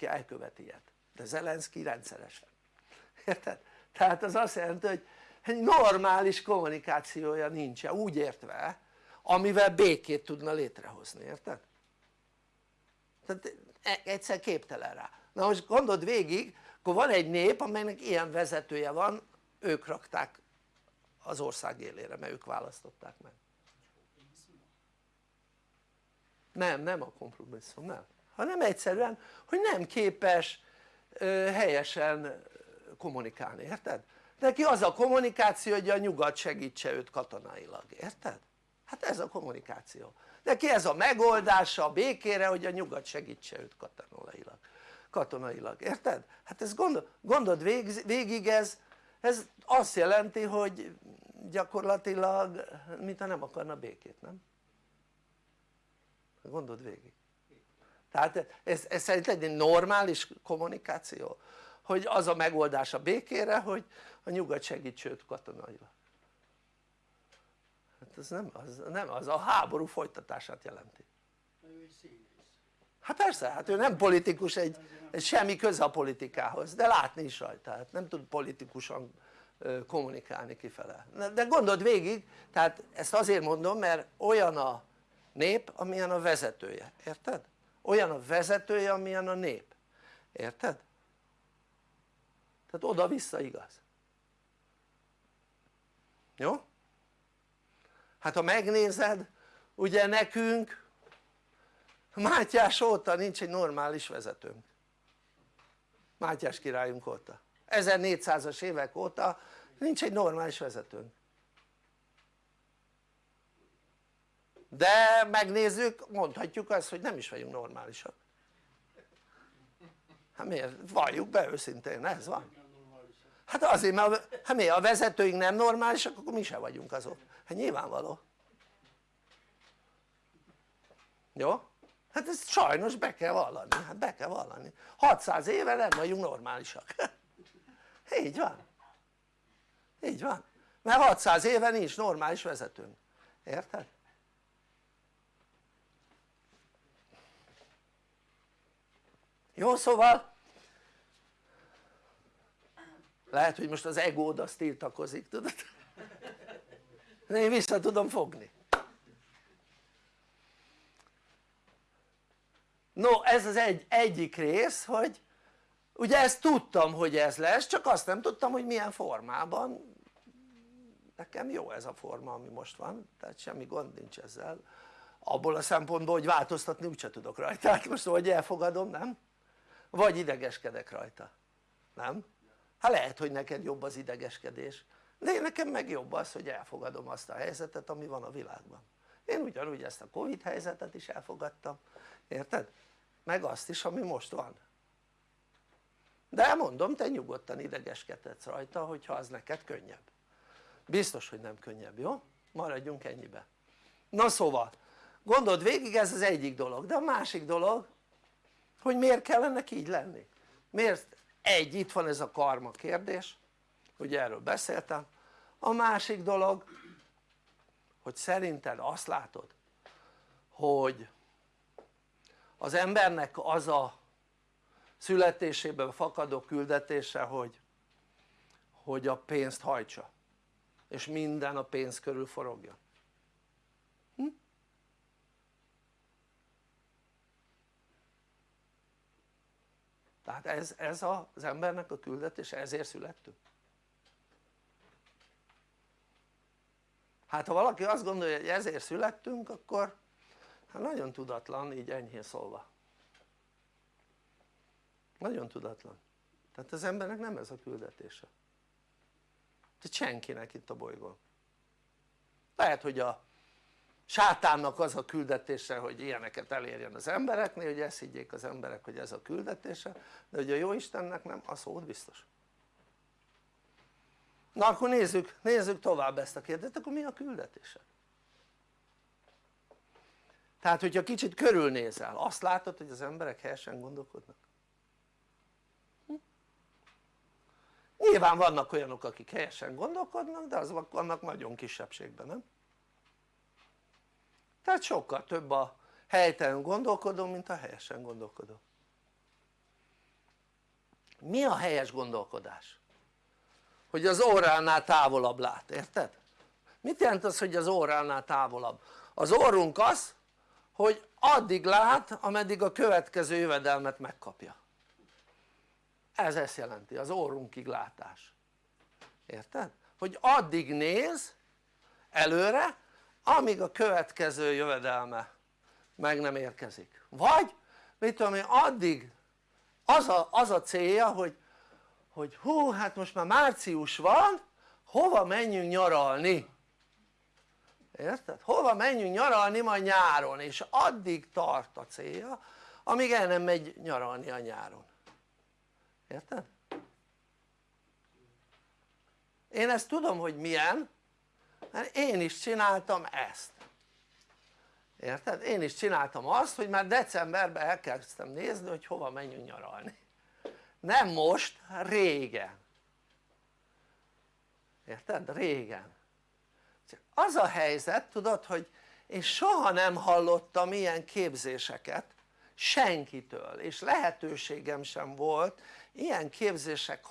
elköveti ilyet de Zelenszky rendszeresen érted? tehát az azt jelenti hogy egy normális kommunikációja nincsen úgy értve amivel békét tudna létrehozni, érted? Tehát e- egyszer képtelen rá na most gondold végig akkor van egy nép amelynek ilyen vezetője van ők rakták az ország élére mert ők választották meg nem, nem a kompromisszum, nem hanem egyszerűen hogy nem képes helyesen kommunikálni, érted? neki az a kommunikáció hogy a nyugat segítse őt katonailag, érted? hát ez a kommunikáció neki ez a megoldása a békére hogy a nyugat segítse őt katonailag, katonailag érted? hát ez gondol, gondold végig, ez, ez azt jelenti hogy gyakorlatilag mintha nem akarna békét, nem? gondold végig tehát ez, ez szerint egy normális kommunikáció hogy az a megoldás a békére hogy a nyugat segíts őt katonailag hát ez nem az, nem az a háború folytatását jelenti hát persze, hát ő nem politikus egy, egy semmi köze a politikához de látni is rajta, hát nem tud politikusan kommunikálni kifele de gondold végig, tehát ezt azért mondom mert olyan a nép amilyen a vezetője, érted? olyan a vezetője amilyen a nép, érted? tehát oda-vissza igaz jó? Hát ha megnézed ugye nekünk Mátyás óta nincs egy normális vezetőnk. Mátyás királyunk óta. 1400-as évek óta nincs egy normális vezetőnk. De megnézzük mondhatjuk azt hogy nem is vagyunk normálisak. Hát miért? valljuk be őszintén ez van hát azért mert hát miért? a vezetőink nem normálisak akkor mi se vagyunk azok. Hát nyilvánvaló. Jó? hát ezt sajnos be kell vallani, hát be kell vallani. 600 éve nem vagyunk normálisak. Így van. Így van. Mert 600 éve nincs normális vezetőnk. Érted? jó szóval lehet hogy most az egód azt tiltakozik tudod? De én vissza tudom fogni. No ez az egy, egyik rész hogy ugye ezt tudtam hogy ez lesz csak azt nem tudtam hogy milyen formában. Nekem jó ez a forma ami most van tehát semmi gond nincs ezzel. Abból a szempontból hogy változtatni úgyse tudok rajta. Hát most vagy elfogadom nem? vagy idegeskedek rajta, nem? Hát lehet hogy neked jobb az idegeskedés. De nekem meg jobb az hogy elfogadom azt a helyzetet ami van a világban. Én ugyanúgy ezt a Covid helyzetet is elfogadtam, érted? meg azt is ami most van. De mondom te nyugodtan idegeskedhetsz rajta hogyha az neked könnyebb. Biztos hogy nem könnyebb, jó? maradjunk ennyibe. Na szóval gondold végig ez az egyik dolog. De a másik dolog hogy miért kellene így lenni? Miért egy itt van ez a karma kérdés ugye erről beszéltem. A másik dolog hogy szerinted azt látod hogy az embernek az a születéséből fakadó küldetése hogy hogy a pénzt hajtsa és minden a pénz körül forogja tehát ez, ez az embernek a küldetése, ezért születtünk. Hát ha valaki azt gondolja hogy ezért születtünk akkor hát nagyon tudatlan így enyhén szólva. Nagyon tudatlan. Tehát az embernek nem ez a küldetése. Tehát senkinek itt a bolygón. Lehet hogy a sátánnak az a küldetése hogy ilyeneket elérjen az embereknél hogy ezt higgyék az emberek hogy ez a küldetése de hogy a jó Istennek nem az volt biztos na akkor nézzük, nézzük tovább ezt a kérdést akkor mi a küldetése? tehát hogyha kicsit körülnézel azt látod hogy az emberek helyesen gondolkodnak nyilván vannak olyanok akik helyesen gondolkodnak de azok vannak nagyon kisebbségben nem? Tehát sokkal több a helytelen gondolkodó mint a helyesen gondolkodó mi a helyes gondolkodás? hogy az óránál távolabb lát, érted? mit jelent az hogy az óránál távolabb? az orrunk az hogy addig lát ameddig a következő jövedelmet megkapja ez ezt jelenti az orrunkig látás érted? hogy addig néz előre amíg a következő jövedelme meg nem érkezik vagy mit tudom én addig az a, az a célja hogy, hogy hú hát most már március van hova menjünk nyaralni érted? hova menjünk nyaralni majd nyáron és addig tart a célja amíg el nem megy nyaralni a nyáron érted? én ezt tudom hogy milyen mert én is csináltam ezt érted? én is csináltam azt hogy már decemberben elkezdtem nézni hogy hova menjünk nyaralni nem most, régen érted? régen az a helyzet tudod hogy én soha nem hallottam ilyen képzéseket senkitől és lehetőségem sem volt ilyen képzések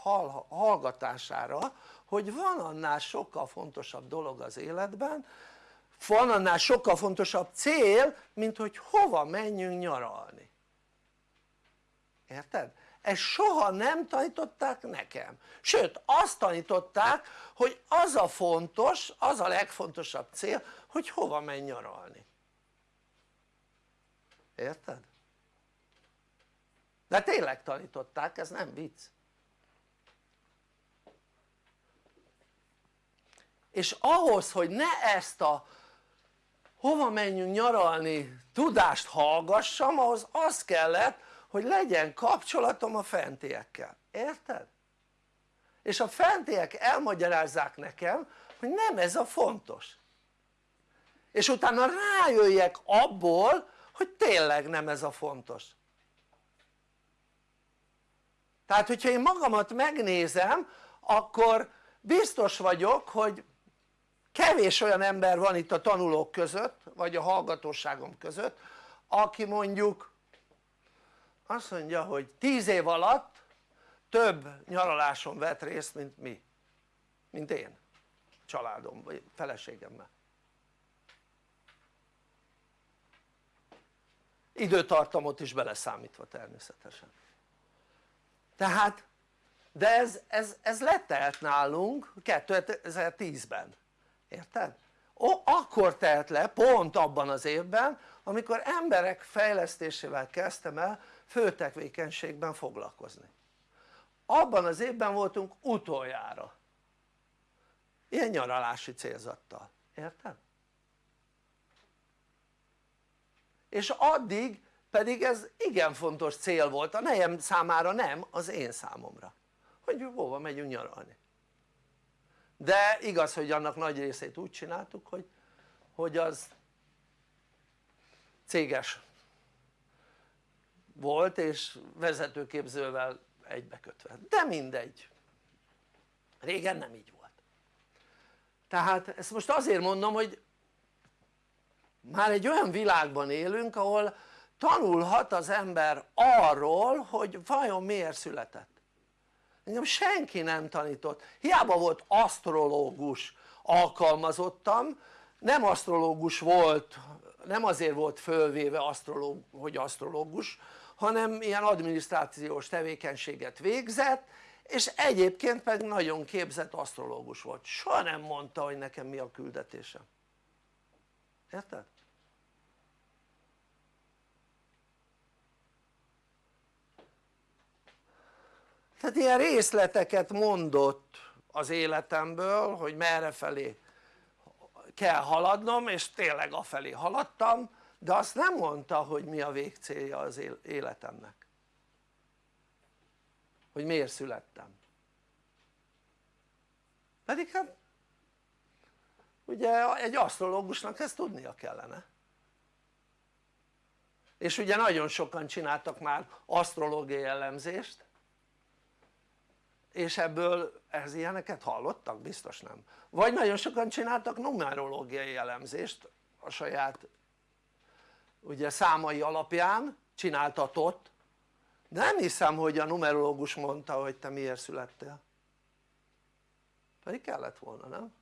hallgatására hogy van annál sokkal fontosabb dolog az életben van annál sokkal fontosabb cél mint hogy hova menjünk nyaralni érted? ezt soha nem tanították nekem sőt azt tanították hogy az a fontos, az a legfontosabb cél hogy hova menj nyaralni érted? de tényleg tanították ez nem vicc és ahhoz hogy ne ezt a hova menjünk nyaralni tudást hallgassam ahhoz az kellett hogy legyen kapcsolatom a fentiekkel, érted? és a fentiek elmagyarázzák nekem hogy nem ez a fontos. És utána rájöjjek abból hogy tényleg nem ez a fontos. Tehát hogyha én magamat megnézem akkor biztos vagyok hogy kevés olyan ember van itt a tanulók között vagy a hallgatóságom között aki mondjuk azt mondja hogy 10 év alatt több nyaraláson vett részt mint mi. Mint én. Családom vagy feleségemmel. Időtartamot is beleszámítva természetesen. Tehát de ez, ez, ez letelt nálunk 2010-ben érted? Ó, akkor telt le pont abban az évben amikor emberek fejlesztésével kezdtem el főtevékenységben foglalkozni. Abban az évben voltunk utoljára. Ilyen nyaralási célzattal, érted? és addig pedig ez igen fontos cél volt. A nejem számára nem, az én számomra. Hogy hova megyünk nyaralni de igaz hogy annak nagy részét úgy csináltuk hogy, hogy az céges volt és vezetőképzővel egybekötve, de mindegy. Régen nem így volt. Tehát ezt most azért mondom hogy már egy olyan világban élünk ahol tanulhat az ember arról hogy vajon miért született engem senki nem tanított, hiába volt asztrológus alkalmazottam, nem asztrológus volt, nem azért volt fölvéve asztrológ, hogy asztrológus hanem ilyen adminisztrációs tevékenységet végzett és egyébként pedig nagyon képzett asztrológus volt, soha nem mondta hogy nekem mi a küldetésem. Érted? Tehát ilyen részleteket mondott az életemből hogy merre felé kell haladnom és tényleg afelé haladtam de azt nem mondta hogy mi a végcélja az életemnek. Hogy miért születtem. Pedig hát ugye egy asztrológusnak ezt tudnia kellene. És ugye nagyon sokan csináltak már asztrológiai elemzést és ebből ez ilyeneket hallottak? biztos nem vagy nagyon sokan csináltak numerológiai elemzést a saját ugye számai alapján csináltatott nem hiszem hogy a numerológus mondta hogy te miért születtél pedig kellett volna nem?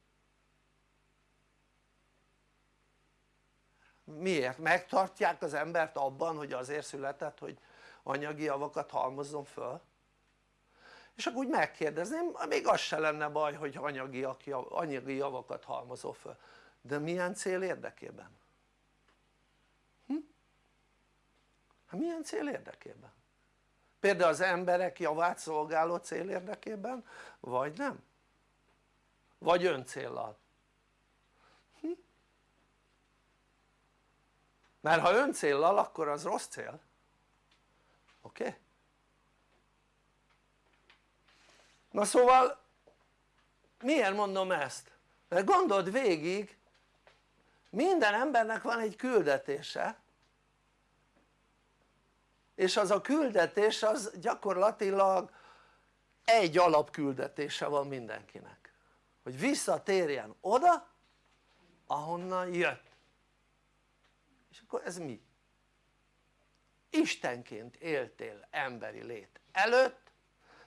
miért? megtartják az embert abban hogy azért született hogy anyagi javakat halmozzon föl? És akkor úgy megkérdezném még az se lenne baj hogy anyagi, anyagi javakat halmozol föl de milyen cél érdekében? Hm? hát milyen cél érdekében? például az emberek javát szolgáló cél érdekében vagy nem? vagy öncéllal? Hm? mert ha öncéllal akkor az rossz cél oké? Okay? Na szóval miért mondom ezt? mert gondold végig minden embernek van egy küldetése és az a küldetés az gyakorlatilag egy alapküldetése van mindenkinek hogy visszatérjen oda ahonnan jött és akkor ez mi? Istenként éltél emberi lét előtt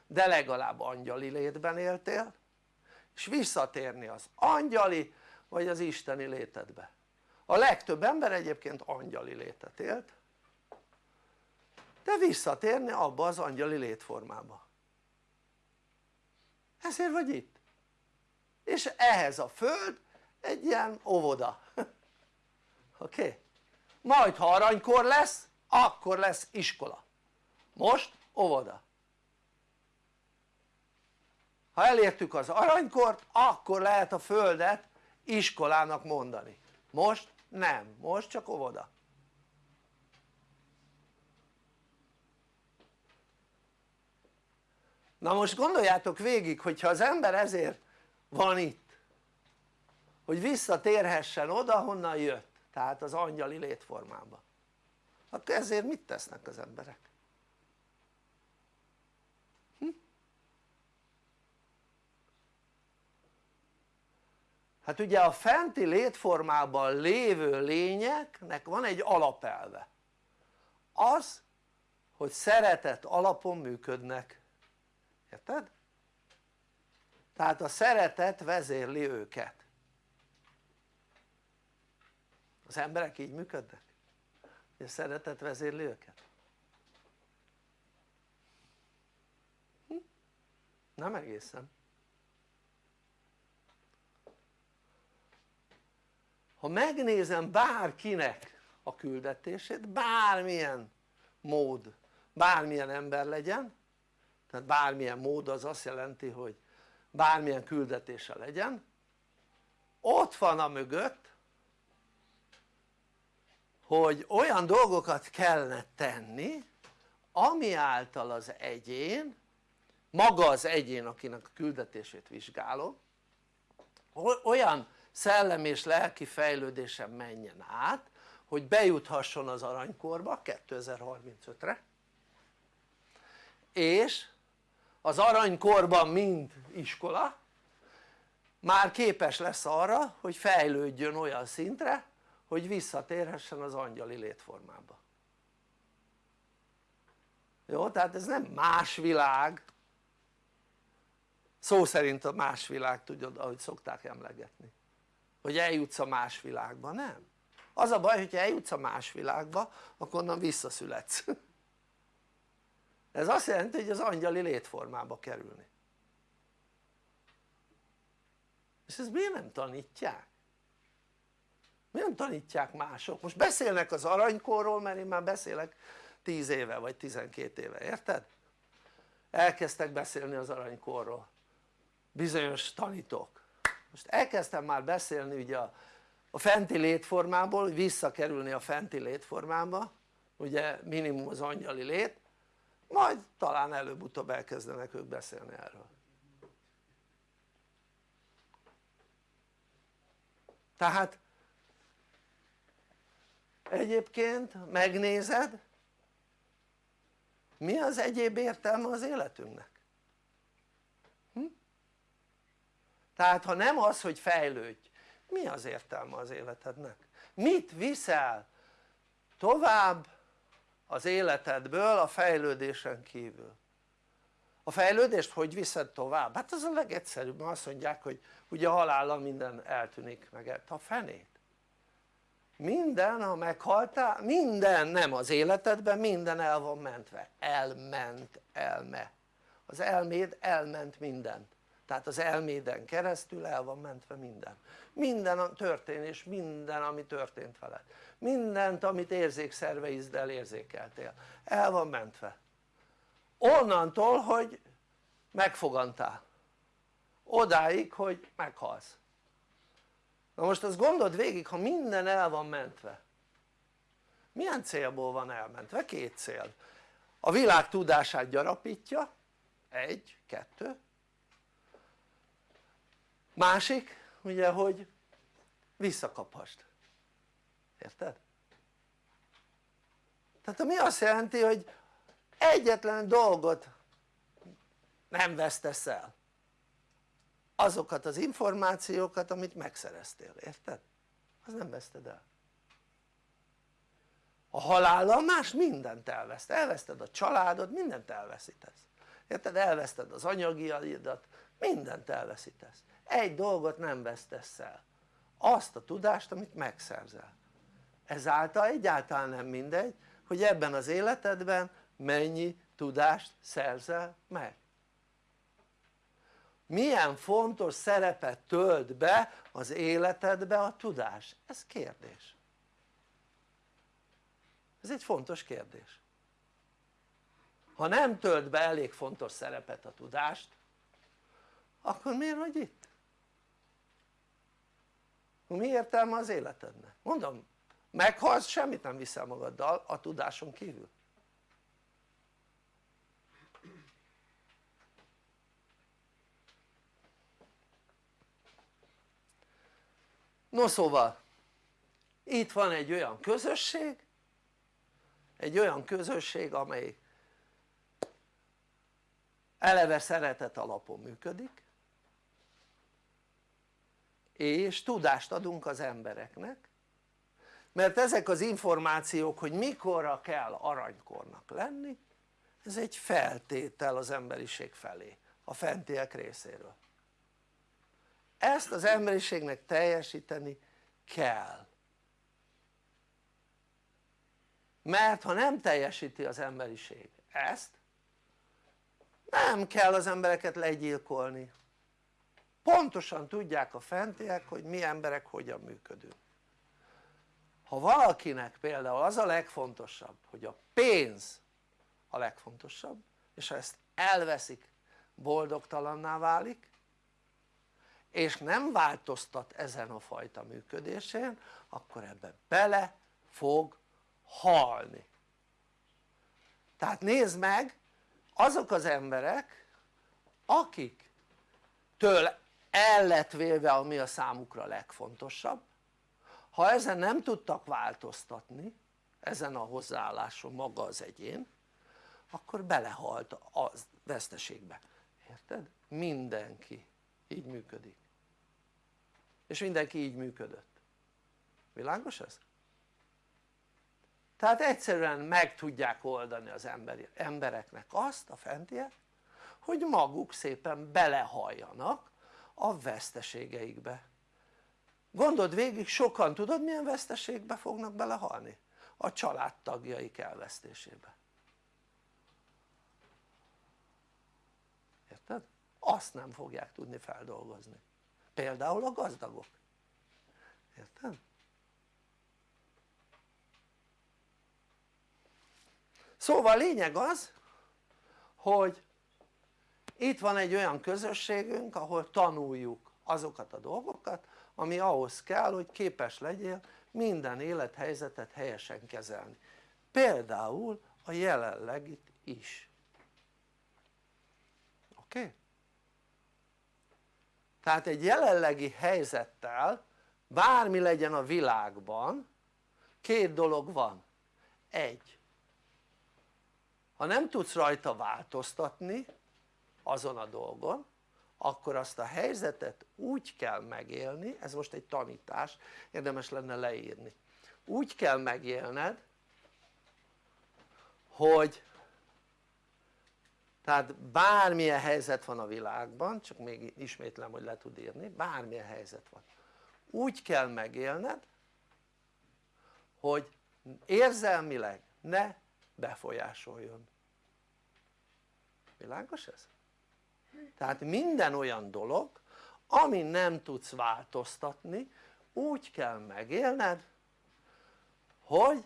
de legalább angyali létben éltél és visszatérni az angyali vagy az isteni létedbe. A legtöbb ember egyébként angyali létet élt de visszatérni abba az angyali létformába. Ezért vagy itt. És ehhez a föld egy ilyen óvoda. Oké? Okay? majd ha aranykor lesz akkor lesz iskola. Most óvoda ha elértük az aranykort akkor lehet a földet iskolának mondani. Most nem, most csak óvoda. Na most gondoljátok végig hogyha az ember ezért van itt hogy visszatérhessen oda honnan jött tehát az angyali létformába akkor ezért mit tesznek az emberek? Hát ugye a fenti létformában lévő lényeknek van egy alapelve az hogy szeretet alapon működnek érted? tehát a szeretet vezérli őket az emberek így működnek? hogy a szeretet vezérli őket? Hm? nem egészen ha megnézem bárkinek a küldetését bármilyen mód bármilyen ember legyen tehát bármilyen mód az azt jelenti hogy bármilyen küldetése legyen ott van a mögött hogy olyan dolgokat kellene tenni ami által az egyén maga az egyén akinek a küldetését vizsgálom olyan szellemi és lelki fejlődésen menjen át hogy bejuthasson az aranykorba 2035-re és az aranykorban mind iskola már képes lesz arra hogy fejlődjön olyan szintre hogy visszatérhessen az angyali létformába. Jó? tehát ez nem más világ. Szó szerint a más világ tudod ahogy szokták emlegetni hogy eljutsz a más világba, nem az a baj hogyha eljutsz a más világba akkor onnan visszaszületsz ez azt jelenti hogy az angyali létformába kerülni és ezt miért nem tanítják? miért nem tanítják mások? most beszélnek az aranykorról mert én már beszélek 10 éve vagy 12 éve, érted? elkezdtek beszélni az aranykorról bizonyos tanítók most elkezdtem már beszélni ugye a, a fenti létformából visszakerülni a fenti létformába ugye minimum az angyali lét majd talán előbb-utóbb elkezdenek ők beszélni erről tehát egyébként megnézed mi az egyéb értelme az életünknek? Hm? Tehát ha nem az hogy fejlődj mi az értelme az életednek? mit viszel tovább az életedből a fejlődésen kívül? a fejlődést hogy viszed tovább? hát az a legegyszerűbb, azt mondják hogy ugye halállal minden eltűnik meg a fenét minden ha meghaltál, minden nem az életedben, minden el van mentve, elment, elme az elméd elment mindent tehát az elméden keresztül el van mentve minden. Minden a történés, minden ami történt veled. Mindent amit érzékszerveiddel érzékeltél. El van mentve. Onnantól hogy megfogantál. Odáig hogy meghalsz. Na most azt gondold végig ha minden el van mentve. Milyen célból van elmentve? két cél. A világ tudását gyarapítja. Egy, kettő másik ugye hogy visszakaphast. Érted? tehát ami azt jelenti hogy egyetlen dolgot nem vesztesz el. Azokat az információkat amit megszereztél, érted? az nem veszted el. A halállal más mindent elveszt, elveszted a családod, mindent elveszítesz érted? elveszted az anyagiaidat, mindent elveszítesz. Egy dolgot nem vesztesz el. Azt a tudást amit megszerzel. Ezáltal egyáltalán nem mindegy hogy ebben az életedben mennyi tudást szerzel meg. Milyen fontos szerepet tölt be az életedbe a tudás? ez kérdés. Ez egy fontos kérdés ha nem tölt be elég fontos szerepet a tudást akkor miért vagy itt? mi értelme az életednek? mondom meghalsz semmit nem viszel magaddal a tudáson kívül no szóval itt van egy olyan közösség egy olyan közösség amely eleve szeretet alapon működik és tudást adunk az embereknek mert ezek az információk hogy mikorra kell aranykornak lenni ez egy feltétel az emberiség felé a fentiek részéről. Ezt az emberiségnek teljesíteni kell. Mert ha nem teljesíti az emberiség ezt nem kell az embereket legyilkolni. Pontosan tudják a fentiek hogy mi emberek hogyan működünk. Ha valakinek például az a legfontosabb hogy a pénz a legfontosabb és ha ezt elveszik boldogtalanná válik és nem változtat ezen a fajta működésén akkor ebbe bele fog halni. Tehát nézd meg azok az emberek akik től el lett véve ami a számukra legfontosabb ha ezen nem tudtak változtatni ezen a hozzáálláson maga az egyén akkor belehalt a veszteségbe, érted? mindenki így működik és mindenki így működött világos ez? Tehát egyszerűen meg tudják oldani az emberi, embereknek azt a fentiek hogy maguk szépen belehalljanak a veszteségeikbe gondold végig sokan tudod milyen veszteségbe fognak belehalni? a családtagjaik elvesztésébe érted? azt nem fogják tudni feldolgozni például a gazdagok érted? Szóval lényeg az hogy itt van egy olyan közösségünk ahol tanuljuk azokat a dolgokat ami ahhoz kell hogy képes legyél minden élethelyzetet helyesen kezelni. Például a jelenlegit is. Oké? Tehát egy jelenlegi helyzettel bármi legyen a világban két dolog van. Egy ha nem tudsz rajta változtatni azon a dolgon akkor azt a helyzetet úgy kell megélni, ez most egy tanítás, érdemes lenne leírni. Úgy kell megélned hogy tehát bármilyen helyzet van a világban, csak még ismétlem hogy le tud írni, bármilyen helyzet van. Úgy kell megélned hogy érzelmileg ne befolyásoljon világos ez? tehát minden olyan dolog ami nem tudsz változtatni úgy kell megélned hogy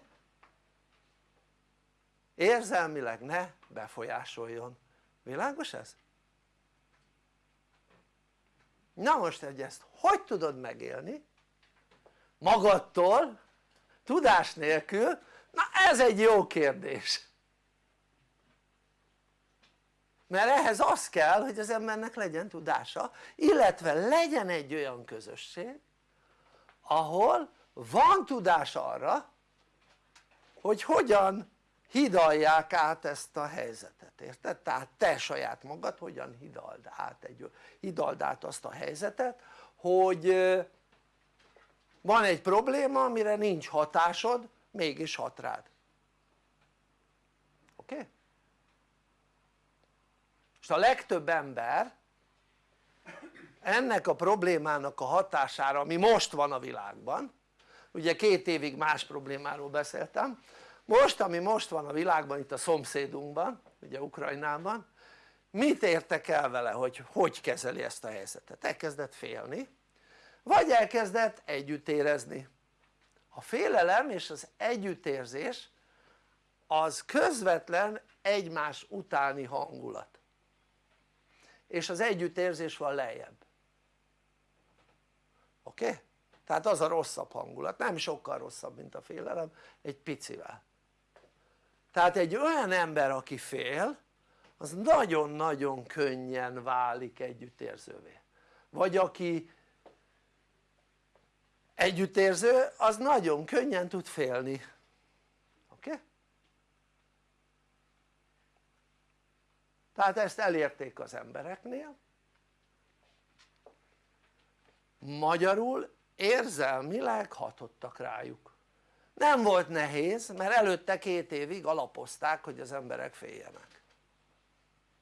érzelmileg ne befolyásoljon világos ez? na most egy ezt hogy tudod megélni magadtól tudás nélkül na ez egy jó kérdés mert ehhez az kell hogy az embernek legyen tudása illetve legyen egy olyan közösség ahol van tudás arra hogy hogyan hidalják át ezt a helyzetet, érted? tehát te saját magad hogyan hidald át, egy, hidald át azt a helyzetet hogy van egy probléma amire nincs hatásod mégis hat rád oké? Okay? és a legtöbb ember ennek a problémának a hatására ami most van a világban ugye két évig más problémáról beszéltem most ami most van a világban itt a szomszédunkban ugye Ukrajnában mit értek el vele hogy hogy kezeli ezt a helyzetet? elkezdett félni vagy elkezdett együtt érezni a félelem és az együttérzés az közvetlen egymás utáni hangulat és az együttérzés van lejjebb oké? Okay? tehát az a rosszabb hangulat, nem sokkal rosszabb mint a félelem, egy picivel tehát egy olyan ember aki fél az nagyon-nagyon könnyen válik együttérzővé vagy aki együttérző az nagyon könnyen tud félni oké? Okay? tehát ezt elérték az embereknél magyarul érzelmileg hatottak rájuk nem volt nehéz mert előtte két évig alapozták hogy az emberek féljenek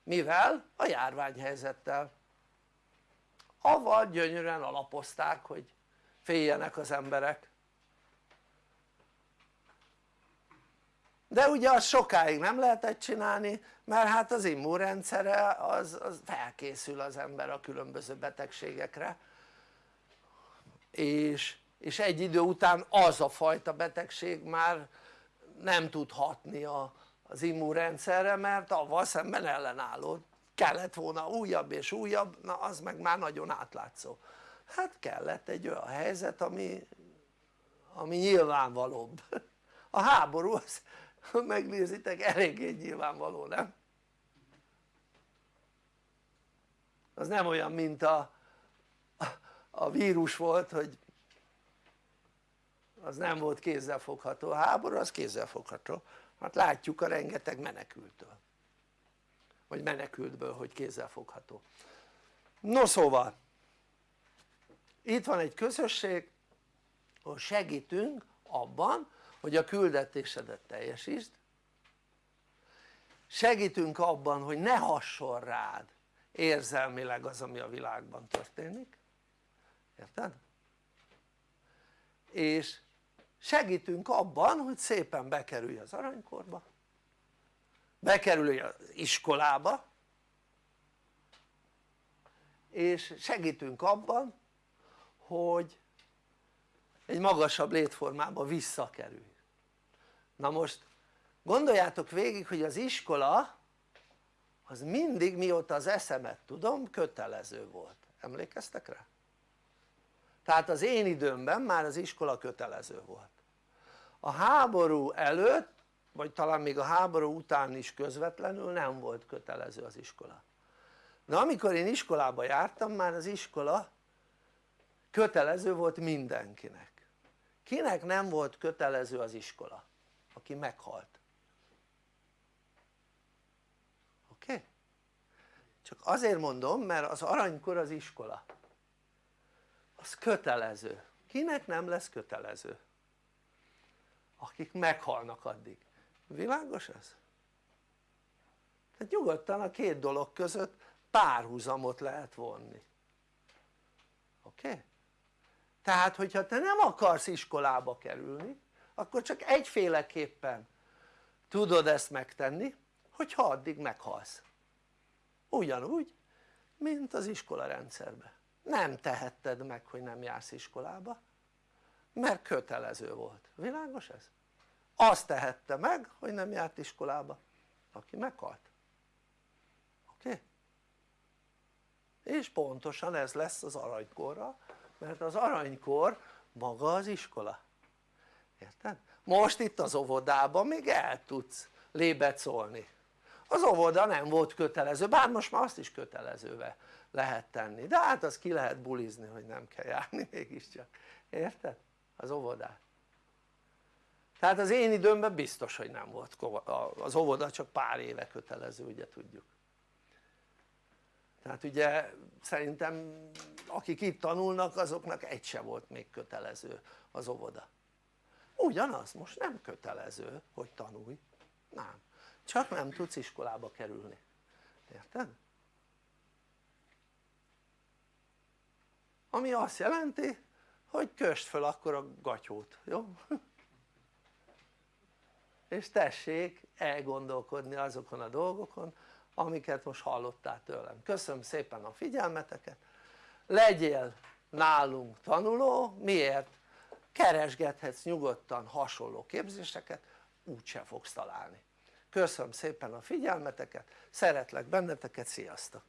mivel? a járványhelyzettel avval gyönyörűen alapozták hogy féljenek az emberek. De ugye azt sokáig nem lehetett csinálni mert hát az immunrendszere az, az felkészül az ember a különböző betegségekre. És, és egy idő után az a fajta betegség már nem tud hatni a, az immunrendszerre mert avval szemben ellenálló kellett volna újabb és újabb, na az meg már nagyon átlátszó hát kellett egy olyan helyzet ami, ami nyilvánvalóbb. A háború az megnézitek eléggé nyilvánvaló nem? az nem olyan mint a, a vírus volt hogy az nem volt kézzelfogható, a háború az kézzelfogható. Hát látjuk a rengeteg menekültől. Vagy menekültből hogy kézzelfogható. No szóval itt van egy közösség ahol segítünk abban hogy a küldetésedet teljesítsd segítünk abban hogy ne hasson rád érzelmileg az ami a világban történik érted? és segítünk abban hogy szépen bekerülj az aranykorba bekerülj az iskolába és segítünk abban hogy egy magasabb létformába visszakerülj na most gondoljátok végig hogy az iskola az mindig mióta az eszemet tudom kötelező volt, emlékeztek rá? tehát az én időmben már az iskola kötelező volt. A háború előtt vagy talán még a háború után is közvetlenül nem volt kötelező az iskola. De amikor én iskolába jártam már az iskola kötelező volt mindenkinek kinek nem volt kötelező az iskola? aki meghalt oké? Csak azért mondom mert az aranykor az iskola az kötelező kinek nem lesz kötelező? akik meghalnak addig világos ez? tehát nyugodtan a két dolog között párhuzamot lehet vonni oké? Okay? Tehát hogyha te nem akarsz iskolába kerülni akkor csak egyféleképpen tudod ezt megtenni hogyha addig meghalsz ugyanúgy mint az iskola rendszerben nem tehetted meg hogy nem jársz iskolába mert kötelező volt, világos ez? azt tehette meg hogy nem járt iskolába aki meghalt oké? Okay? és pontosan ez lesz az aranykorra mert az aranykor maga az iskola. Érted? most itt az óvodában még el tudsz lébet szólni. Az óvoda nem volt kötelező bár most már azt is kötelezőve lehet tenni. De hát az ki lehet bulizni hogy nem kell járni mégiscsak. Érted? az óvodát. Tehát az én időmben biztos hogy nem volt az óvoda csak pár éve kötelező ugye tudjuk. Tehát ugye szerintem akik itt tanulnak azoknak egy se volt még kötelező az óvoda. Ugyanaz most nem kötelező hogy tanulj. Nem. Csak nem tudsz iskolába kerülni. Érted? ami azt jelenti hogy köst fel akkor a gatyót, jó? és tessék elgondolkodni azokon a dolgokon amiket most hallottál tőlem. Köszönöm szépen a figyelmeteket legyél nálunk tanuló, miért? keresgethetsz nyugodtan hasonló képzéseket úgyse fogsz találni köszönöm szépen a figyelmeteket, szeretlek benneteket, sziasztok!